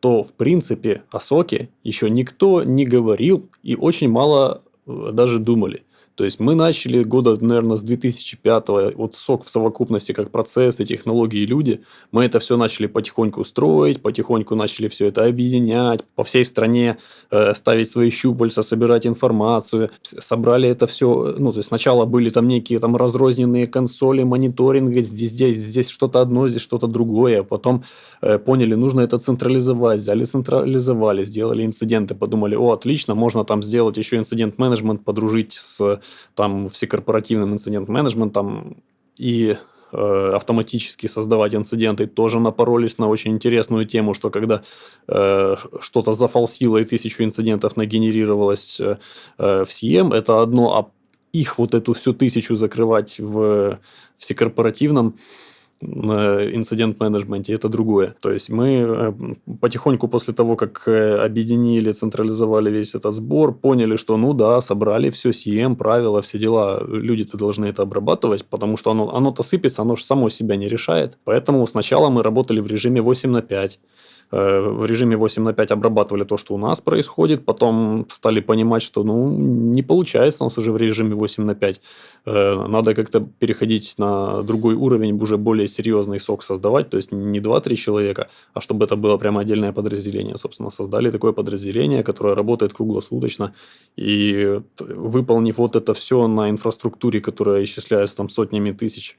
то в принципе о соке еще никто не говорил и очень мало э, даже думали. То есть мы начали года, наверное, с 2005 вот сок в совокупности как процессы, технологии и люди. Мы это все начали потихоньку строить, потихоньку начали все это объединять, по всей стране э, ставить свои щупальца, собирать информацию. Собрали это все, ну, то есть сначала были там некие там разрозненные консоли, мониторинг, везде здесь что-то одно, здесь что-то другое. Потом э, поняли, нужно это централизовать, взяли централизовали, сделали инциденты, подумали, о, отлично, можно там сделать еще инцидент-менеджмент, подружить с там всекорпоративным инцидент-менеджментом и э, автоматически создавать инциденты, тоже напоролись на очень интересную тему, что когда э, что-то зафалсило и тысячу инцидентов нагенерировалось э, в CM, это одно, а их вот эту всю тысячу закрывать в всекорпоративном инцидент-менеджменте, это другое. То есть мы э, потихоньку после того, как э, объединили, централизовали весь этот сбор, поняли, что ну да, собрали все, CM, правила, все дела, люди-то должны это обрабатывать, потому что оно, оно-то сыпется, оно же само себя не решает. Поэтому сначала мы работали в режиме 8 на 5. Э, в режиме 8 на 5 обрабатывали то, что у нас происходит, потом стали понимать, что ну, не получается у нас уже в режиме 8 на 5. Э, надо как-то переходить на другой уровень, уже более серьезный сок создавать, то есть не 2-3 человека, а чтобы это было прямо отдельное подразделение. Собственно, создали такое подразделение, которое работает круглосуточно, и выполнив вот это все на инфраструктуре, которая исчисляется там сотнями тысяч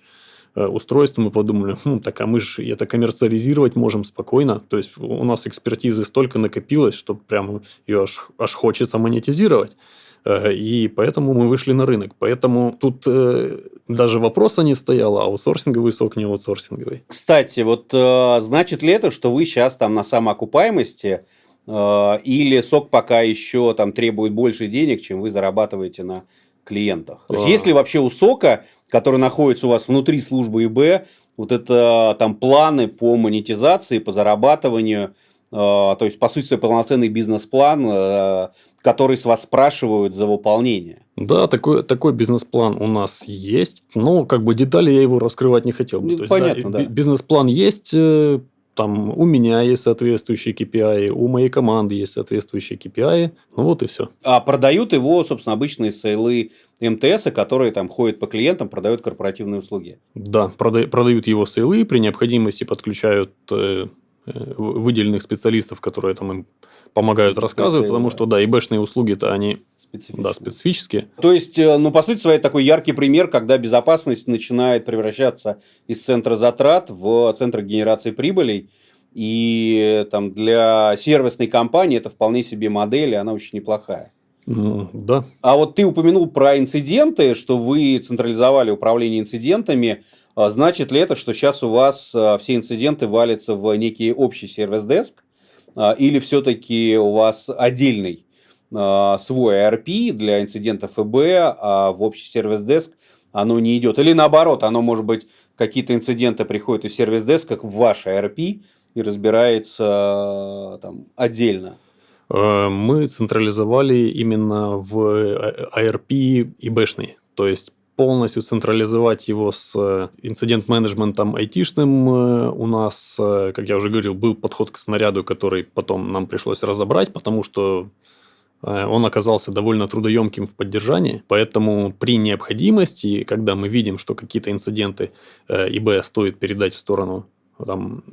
Э, устройств, мы подумали, хм, так а мы же это коммерциализировать можем спокойно. То есть у нас экспертизы столько накопилось, что прям ее аж, аж хочется монетизировать. Э, и поэтому мы вышли на рынок. Поэтому тут э, даже вопроса не стояло, аутсорсинговый сок, не аутсорсинговый. Кстати, вот значит ли это, что вы сейчас там на самоокупаемости Э, или сок пока еще там требует больше денег, чем вы зарабатываете на клиентах. То есть, а. есть ли вообще у сока, который находится у вас внутри службы ИБ, вот это там планы по монетизации, по зарабатыванию, э, то есть, по сути, полноценный бизнес-план, э, который с вас спрашивают за выполнение. Да, такой, такой бизнес-план у нас есть. Но как бы детали я его раскрывать не хотел бы. Ну, есть, понятно, да. да. Бизнес-план есть, там у меня есть соответствующие KPI, у моей команды есть соответствующие KPI. Ну вот и все. А продают его, собственно, обычные сейлы МТС, которые там ходят по клиентам, продают корпоративные услуги. Да, прода- продают его сейлы, при необходимости подключают э, выделенных специалистов, которые там им помогают рассказывать, потому да. что, да, ИБшные услуги-то они специфические. Да, специфические. То есть, э, ну, по сути своей, такой яркий пример, когда безопасность начинает превращаться из центра затрат в центр генерации прибылей. И там для сервисной компании это вполне себе модель, и она очень неплохая. Да. А вот ты упомянул про инциденты, что вы централизовали управление инцидентами. А значит ли это, что сейчас у вас э, все инциденты валятся в некий общий сервис-деск? А, или все-таки у вас отдельный а, свой ERP для инцидентов ФБ, а в общий сервис-деск оно не идет. Или наоборот, оно может быть, какие-то инциденты приходят из сервис-деска в ваш ERP и разбирается там отдельно. Э, мы централизовали именно в ERP и бэшный. То есть полностью централизовать его с э, инцидент-менеджментом айтишным. Э, у нас, э, как я уже говорил, был подход к снаряду, который потом нам пришлось разобрать, потому что он оказался довольно трудоемким в поддержании, поэтому при необходимости, когда мы видим, что какие-то инциденты ИБ стоит передать в сторону там,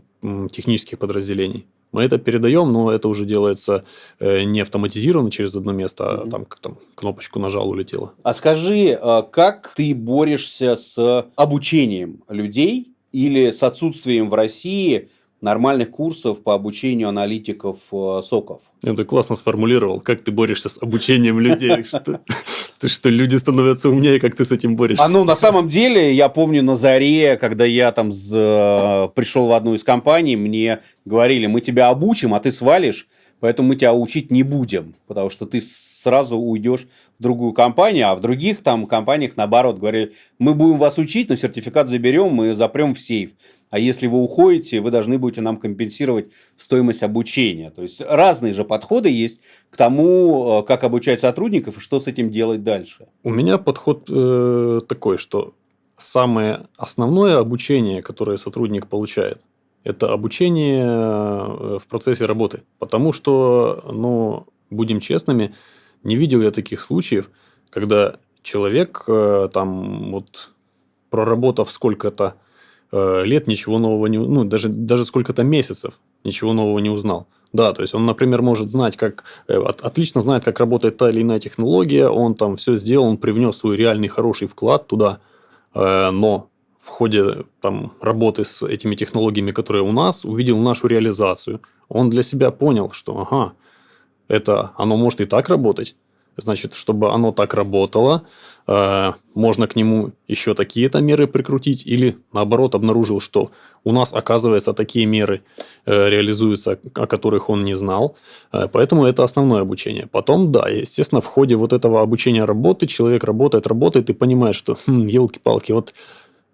технических подразделений, мы это передаем, но это уже делается э, не автоматизированно через одно место, а там как там кнопочку нажал, улетело. А скажи, э, как ты борешься с обучением людей или с отсутствием в России нормальных курсов по обучению аналитиков э, соков. Это классно сформулировал. Как ты борешься с обучением людей? Ты что, люди становятся умнее, как ты с этим борешься? А ну, на самом деле, я помню на заре, когда я там пришел в одну из компаний, мне говорили, мы тебя обучим, а ты свалишь Поэтому мы тебя учить не будем, потому что ты сразу уйдешь в другую компанию, а в других там компаниях наоборот говорили, мы будем вас учить, но сертификат заберем, мы запрем в сейф. А если вы уходите, вы должны будете нам компенсировать стоимость обучения. То есть разные же подходы есть к тому, э, как обучать сотрудников и что с этим делать дальше. У меня подход э, такой, что самое основное обучение, которое сотрудник получает – это обучение э, в процессе работы. Потому что, ну, будем честными, не видел я таких случаев, когда человек э, там вот проработав сколько-то э, лет, ничего нового не... Ну, даже, даже сколько-то месяцев ничего нового не узнал. Да, то есть он, например, может знать, как отлично знает, как работает та или иная технология, он там все сделал, он привнес свой реальный хороший вклад туда, но в ходе там, работы с этими технологиями, которые у нас, увидел нашу реализацию. Он для себя понял, что ага, это оно может и так работать. Значит, чтобы оно так работало, э, можно к нему еще такие-то меры прикрутить, или наоборот обнаружил, что у нас, оказывается, такие меры э, реализуются, о которых он не знал. Э, поэтому это основное обучение. Потом, да, естественно, в ходе вот этого обучения работы человек работает, работает и понимает, что, хм, елки-палки, вот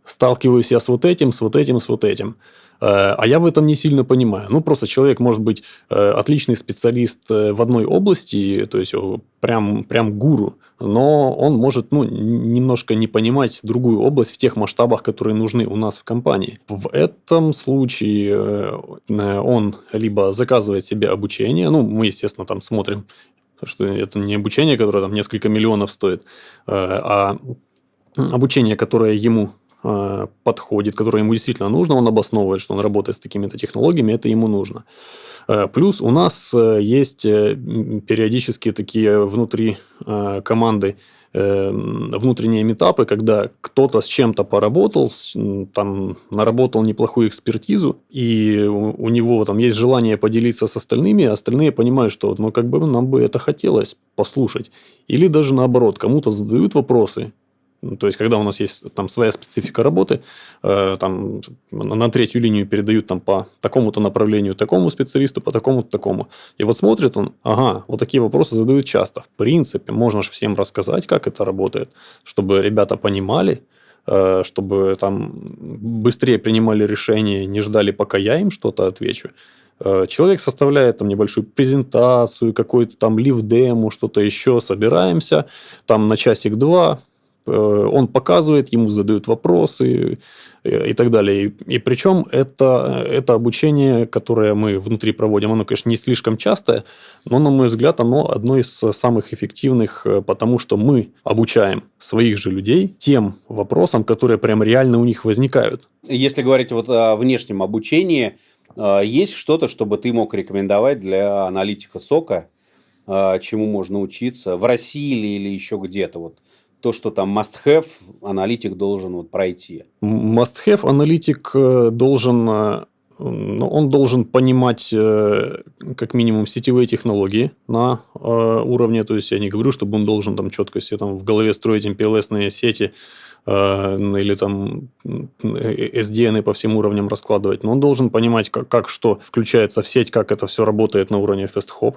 сталкиваюсь я с вот этим, с вот этим, с вот этим. Э, а я в этом не сильно понимаю. Ну, просто человек может быть э, отличный специалист э, в одной области, то есть прям, прям гуру, но он может ну, немножко не понимать другую область в тех масштабах, которые нужны у нас в компании. В этом случае он либо заказывает себе обучение, ну, мы, естественно, там смотрим, что это не обучение, которое там несколько миллионов стоит, а обучение, которое ему подходит, которое ему действительно нужно, он обосновывает, что он работает с такими-то технологиями, это ему нужно. Э, плюс у нас э, есть периодически такие внутри команды внутренние метапы, когда кто-то с чем-то поработал, там наработал неплохую экспертизу, и у него там есть желание поделиться с остальными, а остальные понимают, что ну как бы нам бы это хотелось послушать. Или даже наоборот, кому-то задают вопросы, то есть, когда у нас есть там своя специфика работы, э, там на третью линию передают там по такому-то направлению такому специалисту, по такому-то такому. И вот смотрит он, ага, вот такие вопросы задают часто. В принципе, можно же всем рассказать, как это работает, чтобы ребята понимали, э, чтобы там быстрее принимали решения, не ждали, пока я им что-то отвечу. Э, человек составляет там небольшую презентацию, какой-то там лив-дему, что-то еще, собираемся, там на часик-два, он показывает, ему задают вопросы э, и так далее. И, причем это, это обучение, которое мы внутри проводим, оно, конечно, не слишком частое, но, на мой взгляд, оно одно из самых эффективных, потому что мы обучаем своих же людей тем вопросам, которые прям реально у них возникают. Если говорить вот о внешнем обучении, есть что-то, чтобы ты мог рекомендовать для аналитика сока, чему можно учиться в России или еще где-то? Вот то, что там must-have, аналитик должен вот пройти. Must-have аналитик э, должен э, он должен понимать э, как минимум сетевые технологии на уровне, то есть я не говорю, чтобы он должен там четко себе там в голове строить MPLS сети, Э, или там SDN по всем уровням раскладывать, но он должен понимать, как, как что включается в сеть, как это все работает на уровне фестхоп.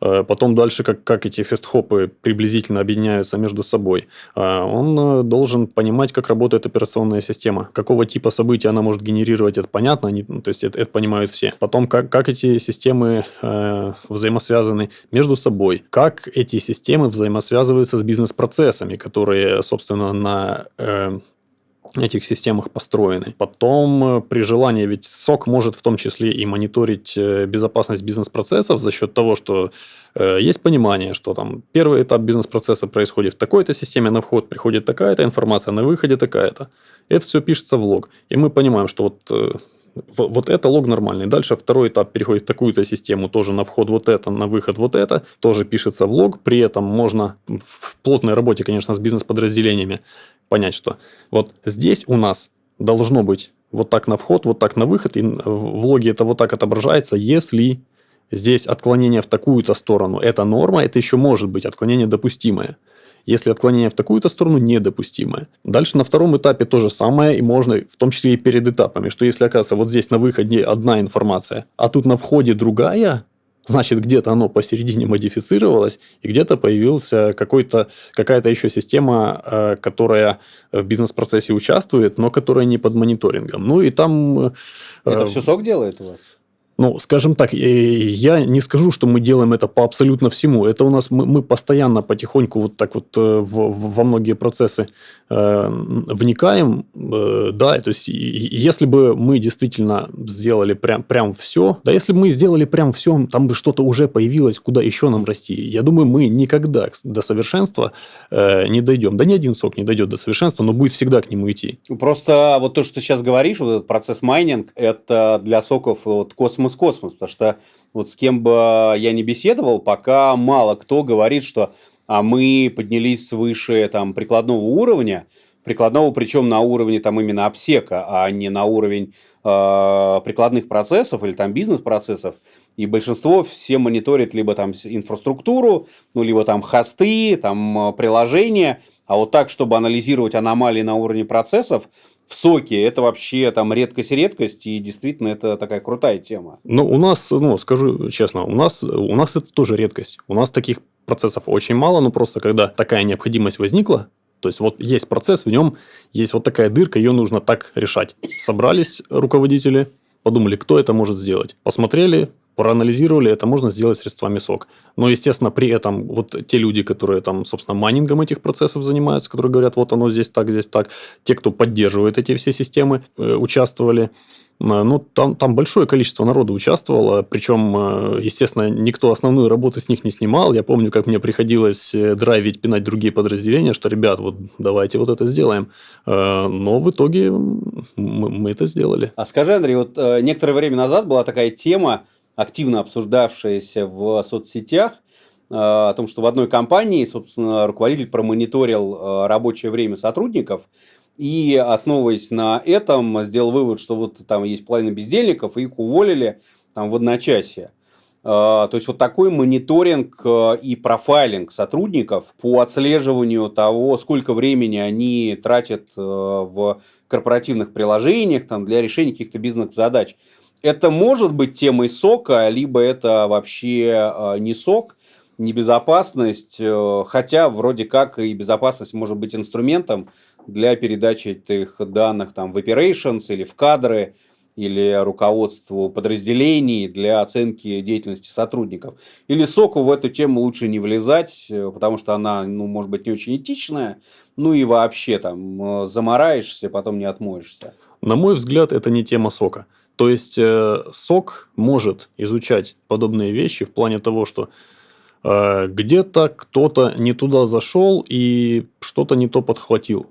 Э, потом дальше, как, как эти фестхопы приблизительно объединяются между собой. Э, он должен понимать, как работает операционная система, какого типа события она может генерировать, это понятно, они, то есть это, это понимают все. Потом, как, как эти системы э, взаимосвязаны между собой, как эти системы взаимосвязываются с бизнес-процессами, которые, собственно, на Э, этих системах построены. Потом, э, при желании, ведь СОК может в том числе и мониторить э, безопасность бизнес-процессов за счет того, что э, есть понимание, что там первый этап бизнес-процесса происходит в такой-то системе, на вход приходит такая-то информация, на выходе такая-то. Это все пишется в лог. И мы понимаем, что вот вот это лог нормальный. Дальше второй этап переходит в такую-то систему, тоже на вход вот это, на выход вот это, тоже пишется в лог. При этом можно в плотной работе, конечно, с бизнес-подразделениями понять, что вот здесь у нас должно быть вот так на вход, вот так на выход, и в логе это вот так отображается, если здесь отклонение в такую-то сторону, это норма, это еще может быть отклонение допустимое если отклонение в такую-то сторону недопустимое. Дальше на втором этапе то же самое, и можно в том числе и перед этапами, что если оказывается вот здесь на выходе одна информация, а тут на входе другая, значит, где-то оно посередине модифицировалось, и где-то какой-то, какая-то еще система, э, которая в бизнес-процессе участвует, но которая не под мониторингом. Ну, и там... Э, Это все сок делает у вас? Ну, скажем так, я не скажу, что мы делаем это по абсолютно всему. Это у нас мы, мы постоянно потихоньку вот так вот э, в, во многие процессы э, вникаем, э, да, то есть если бы мы действительно сделали прям, прям все, да, если бы мы сделали прям все, там бы что-то уже появилось, куда еще нам расти. Я думаю, мы никогда до совершенства э, не дойдем. Да ни один сок не дойдет до совершенства, но будет всегда к нему идти. Просто вот то, что ты сейчас говоришь, вот этот процесс майнинг, это для SOC ов вот космос космос-космос, потому что вот с кем бы я не беседовал, пока мало кто говорит, что а мы поднялись свыше там, прикладного уровня, прикладного причем на уровне там именно AppSec а, а не на уровень э, прикладных процессов или там бизнес-процессов. И большинство все мониторит либо там инфраструктуру, ну, либо там хосты, там приложения, а вот так, чтобы анализировать аномалии на уровне процессов, в соке это вообще там редкость-редкость, и действительно это такая крутая тема. Ну, у нас, ну, скажу честно, у нас, у нас это тоже редкость. У нас таких процессов очень мало, но просто когда такая необходимость возникла, то есть, вот есть процесс, в нем есть вот такая дырка, ее нужно так решать. Собрались руководители, подумали, кто это может сделать. Посмотрели, проанализировали, это можно сделать средствами СОК. Но, естественно, при этом вот те люди, которые там, собственно, майнингом этих процессов занимаются, которые говорят, вот оно здесь так, здесь так, те, кто поддерживает эти все системы, э, участвовали, э, ну, там, там большое количество народу участвовало, причем, э, естественно, никто основную работу с них не снимал. Я помню, как мне приходилось драйвить, пинать другие подразделения, что, ребят, вот давайте вот это сделаем. Но в итоге мы, мы это сделали. А скажи, Андрей, вот некоторое время назад была такая тема, активно обсуждавшаяся в соцсетях, э, о том, что в одной компании, собственно, руководитель промониторил э, рабочее время сотрудников и, основываясь на этом, сделал вывод, что вот там есть половина бездельников, и их уволили там в одночасье. то есть вот такой мониторинг и профайлинг сотрудников по отслеживанию того, сколько времени они тратят в корпоративных приложениях там, для решения каких-то бизнес-задач. Это может быть темой сока, либо это вообще не сок, не безопасность, хотя вроде как и безопасность может быть инструментом для передачи этих данных там, в operations или в кадры, или руководству подразделений для оценки деятельности сотрудников. Или соку в эту тему лучше не влезать, э, потому что она, ну, может быть, не очень этичная, ну и вообще там э, замораешься, потом не отмоешься. На мой взгляд, это не тема сока. То есть, э, сок может изучать подобные вещи в плане того, что э, где-то кто-то не туда зашел и что-то не то подхватил.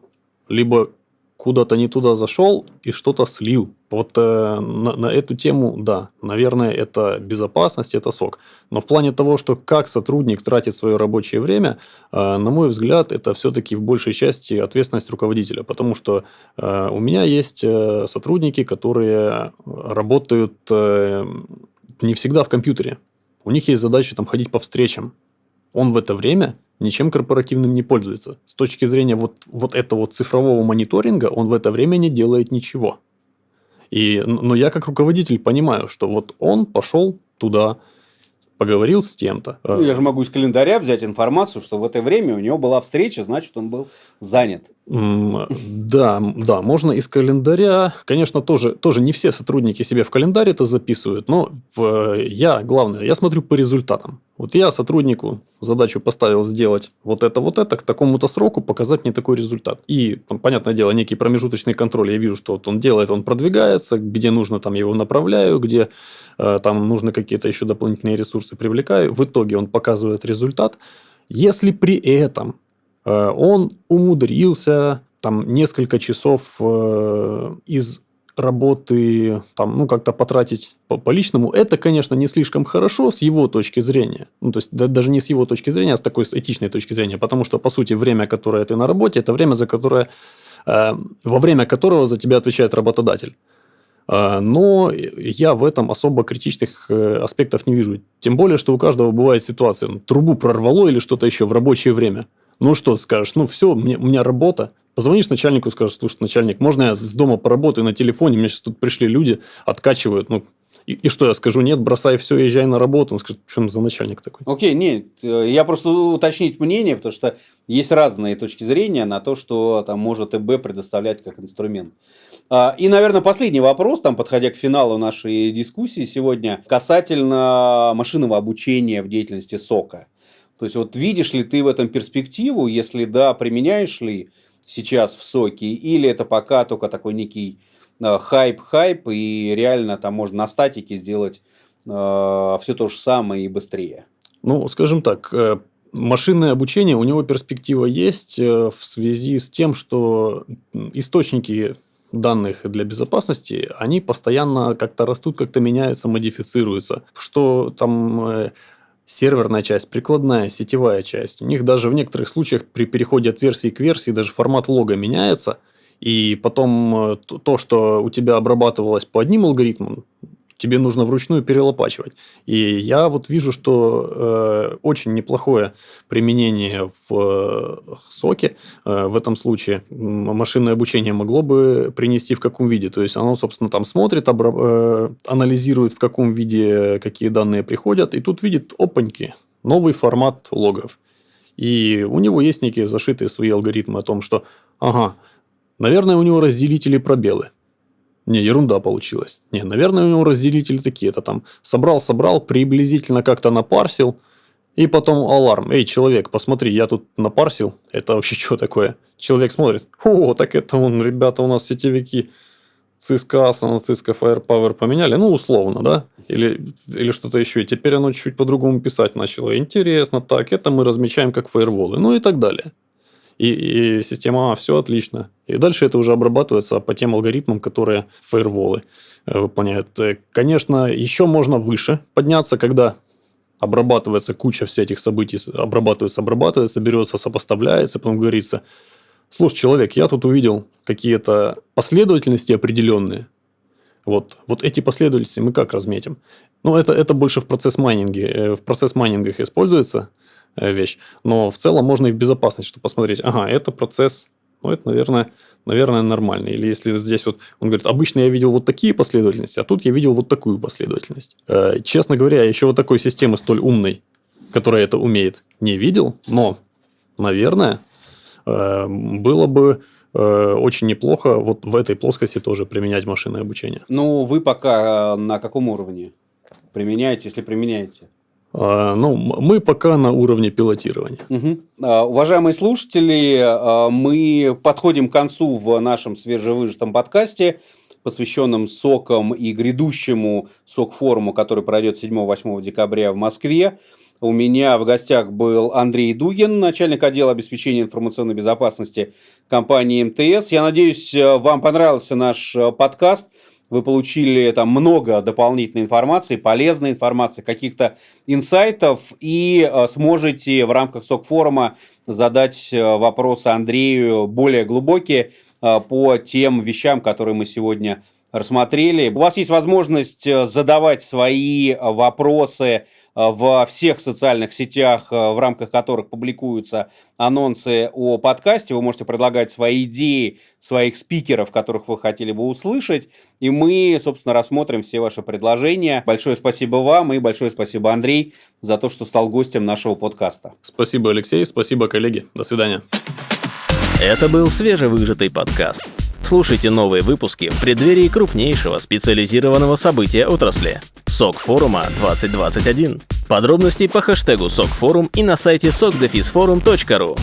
Либо куда-то не туда зашел и что-то слил. Вот э, на, на эту тему, да, наверное, это безопасность, это сок. Но в плане того, что как сотрудник тратит свое рабочее время, э, на мой взгляд, это все-таки в большей части ответственность руководителя. Потому что э, у меня есть э, сотрудники, которые работают э, не всегда в компьютере. У них есть задача там ходить по встречам. Он в это время ничем корпоративным не пользуется. С точки зрения вот, вот этого цифрового мониторинга, он в это время не делает ничего. И, но я как руководитель понимаю, что вот он пошел туда, поговорил с тем-то. Ну, я же могу из календаря взять информацию, что в это время у него была встреча, значит, он был занят. Да, да, можно из календаря. Конечно, тоже, тоже не все сотрудники себе в календарь это записывают, но в, я, главное, я смотрю по результатам. Вот я сотруднику задачу поставил сделать вот это, вот это, к такому-то сроку показать мне такой результат. И, понятное дело, некий промежуточный контроль. Я вижу, что вот он делает, он продвигается, где нужно, там его направляю, где э, там нужны какие-то еще дополнительные ресурсы привлекаю. В итоге он показывает результат. Если при этом он умудрился там несколько часов э, из работы там, ну, как-то потратить по, по личному, это, конечно, не слишком хорошо с его точки зрения. Ну, то есть, да, даже не с его точки зрения, а с такой с этичной точки зрения. Потому что, по сути, время, которое ты на работе, это время, за которое, э, во время которого за тебя отвечает работодатель. Э, но я в этом особо критичных э, аспектов не вижу. Тем более, что у каждого бывает ситуация. Ну, трубу прорвало или что-то еще в рабочее время – ну что скажешь? Ну все, мне, у меня работа. Позвонишь начальнику, скажешь, слушай, начальник, можно я с дома поработаю на телефоне? Мне сейчас тут пришли люди, откачивают. Ну, и, и что я скажу? Нет, бросай все, езжай на работу. Он скажет, что за начальник такой? Окей, okay, нет, я просто уточнить мнение, потому что есть разные точки зрения на то, что там может ИБ предоставлять как инструмент. А, и, наверное, последний вопрос, там, подходя к финалу нашей дискуссии сегодня, касательно машинного обучения в деятельности SOC а. То есть, вот видишь ли ты в этом перспективу, если да, применяешь ли сейчас в SOC е, или это пока только такой некий хайп-хайп, э, и реально там можно на статике сделать э, все то же самое и быстрее? Ну, скажем так, э, машинное обучение, у него перспектива есть э, в связи с тем, что источники данных для безопасности, они постоянно как-то растут, как-то меняются, модифицируются. Что там серверная часть, прикладная, сетевая часть. У них даже в некоторых случаях при переходе от версии к версии даже формат лога меняется. И потом э, то, что у тебя обрабатывалось по одним алгоритмам, тебе нужно вручную перелопачивать. И я вот вижу, что э, очень неплохое применение в э, соке э, в этом случае машинное обучение могло бы принести в каком виде. То есть оно, собственно, там смотрит, обра- э, анализирует, в каком виде какие данные приходят, и тут видит, опаньки, новый формат логов. И у него есть некие зашитые свои алгоритмы о том, что, ага, наверное, у него разделители пробелы. Не, ерунда получилась. Не, наверное, у него разделители такие. Это там собрал-собрал, приблизительно как-то напарсил. И потом аларм. Эй, человек, посмотри, я тут напарсил. Это вообще что такое? Человек смотрит. О, так это он, ребята, у нас сетевики Cisco Asa на Cisco Firepower поменяли. Ну, условно, да? Или, или что-то еще. И теперь оно чуть по-другому писать начало. Интересно, так, это мы размечаем как фаерволы. Ну и так далее и, и система, а, все отлично. И дальше это уже обрабатывается по тем алгоритмам, которые фаерволы э, выполняют. Э, конечно, еще можно выше подняться, когда обрабатывается куча всех этих событий, обрабатывается, обрабатывается, берется, сопоставляется, потом говорится, слушай, человек, я тут увидел какие-то последовательности определенные, вот, вот эти последовательности мы как разметим? Ну, это, это больше в процесс майнинге. э, В процесс майнингах используется вещь. Но в целом можно и в безопасность, чтобы посмотреть. Ага, это процесс, ну, это, наверное, наверное, нормально. Или если здесь вот, он говорит, обычно я видел вот такие последовательности, а тут я видел вот такую последовательность. Э, Честно говоря, еще вот такой системы столь умной, которая это умеет, не видел. Но, наверное, э, было бы э, очень неплохо вот в этой плоскости тоже применять машинное обучение. Ну, вы пока э, на каком уровне применяете, если применяете? А, Ну, мы пока на уровне пилотирования. А, Уважаемые слушатели, а, мы подходим к концу в нашем свежевыжатом подкасте, посвященном сокам и грядущему сок-форуму, который пройдет 7-8 декабря в Москве. У меня в гостях был Андрей Дугин, начальник отдела обеспечения информационной безопасности компании МТС. Я надеюсь, вам понравился наш э, подкаст. Вы получили там много дополнительной информации, полезной информации, каких-то инсайтов и э, сможете в рамках СОК-форума задать э, вопросы Андрею более глубокие э, по тем вещам, которые мы сегодня рассмотрели. У вас есть возможность э, задавать свои э, вопросы э, во всех социальных сетях, в рамках которых публикуются анонсы о подкасте. Вы можете предлагать свои идеи, своих спикеров, которых вы хотели бы услышать. И мы, собственно, рассмотрим все ваши предложения. Большое спасибо вам и большое спасибо, Андрей, за то, что стал гостем нашего подкаста. Спасибо, Алексей, спасибо, коллеги. До свидания. Это был свежевыжатый подкаст. Слушайте новые выпуски в преддверии крупнейшего специализированного события отрасли – СОК форума 2021. Подробности по хэштегу СОК форум и на сайте sokdefisforum.ru.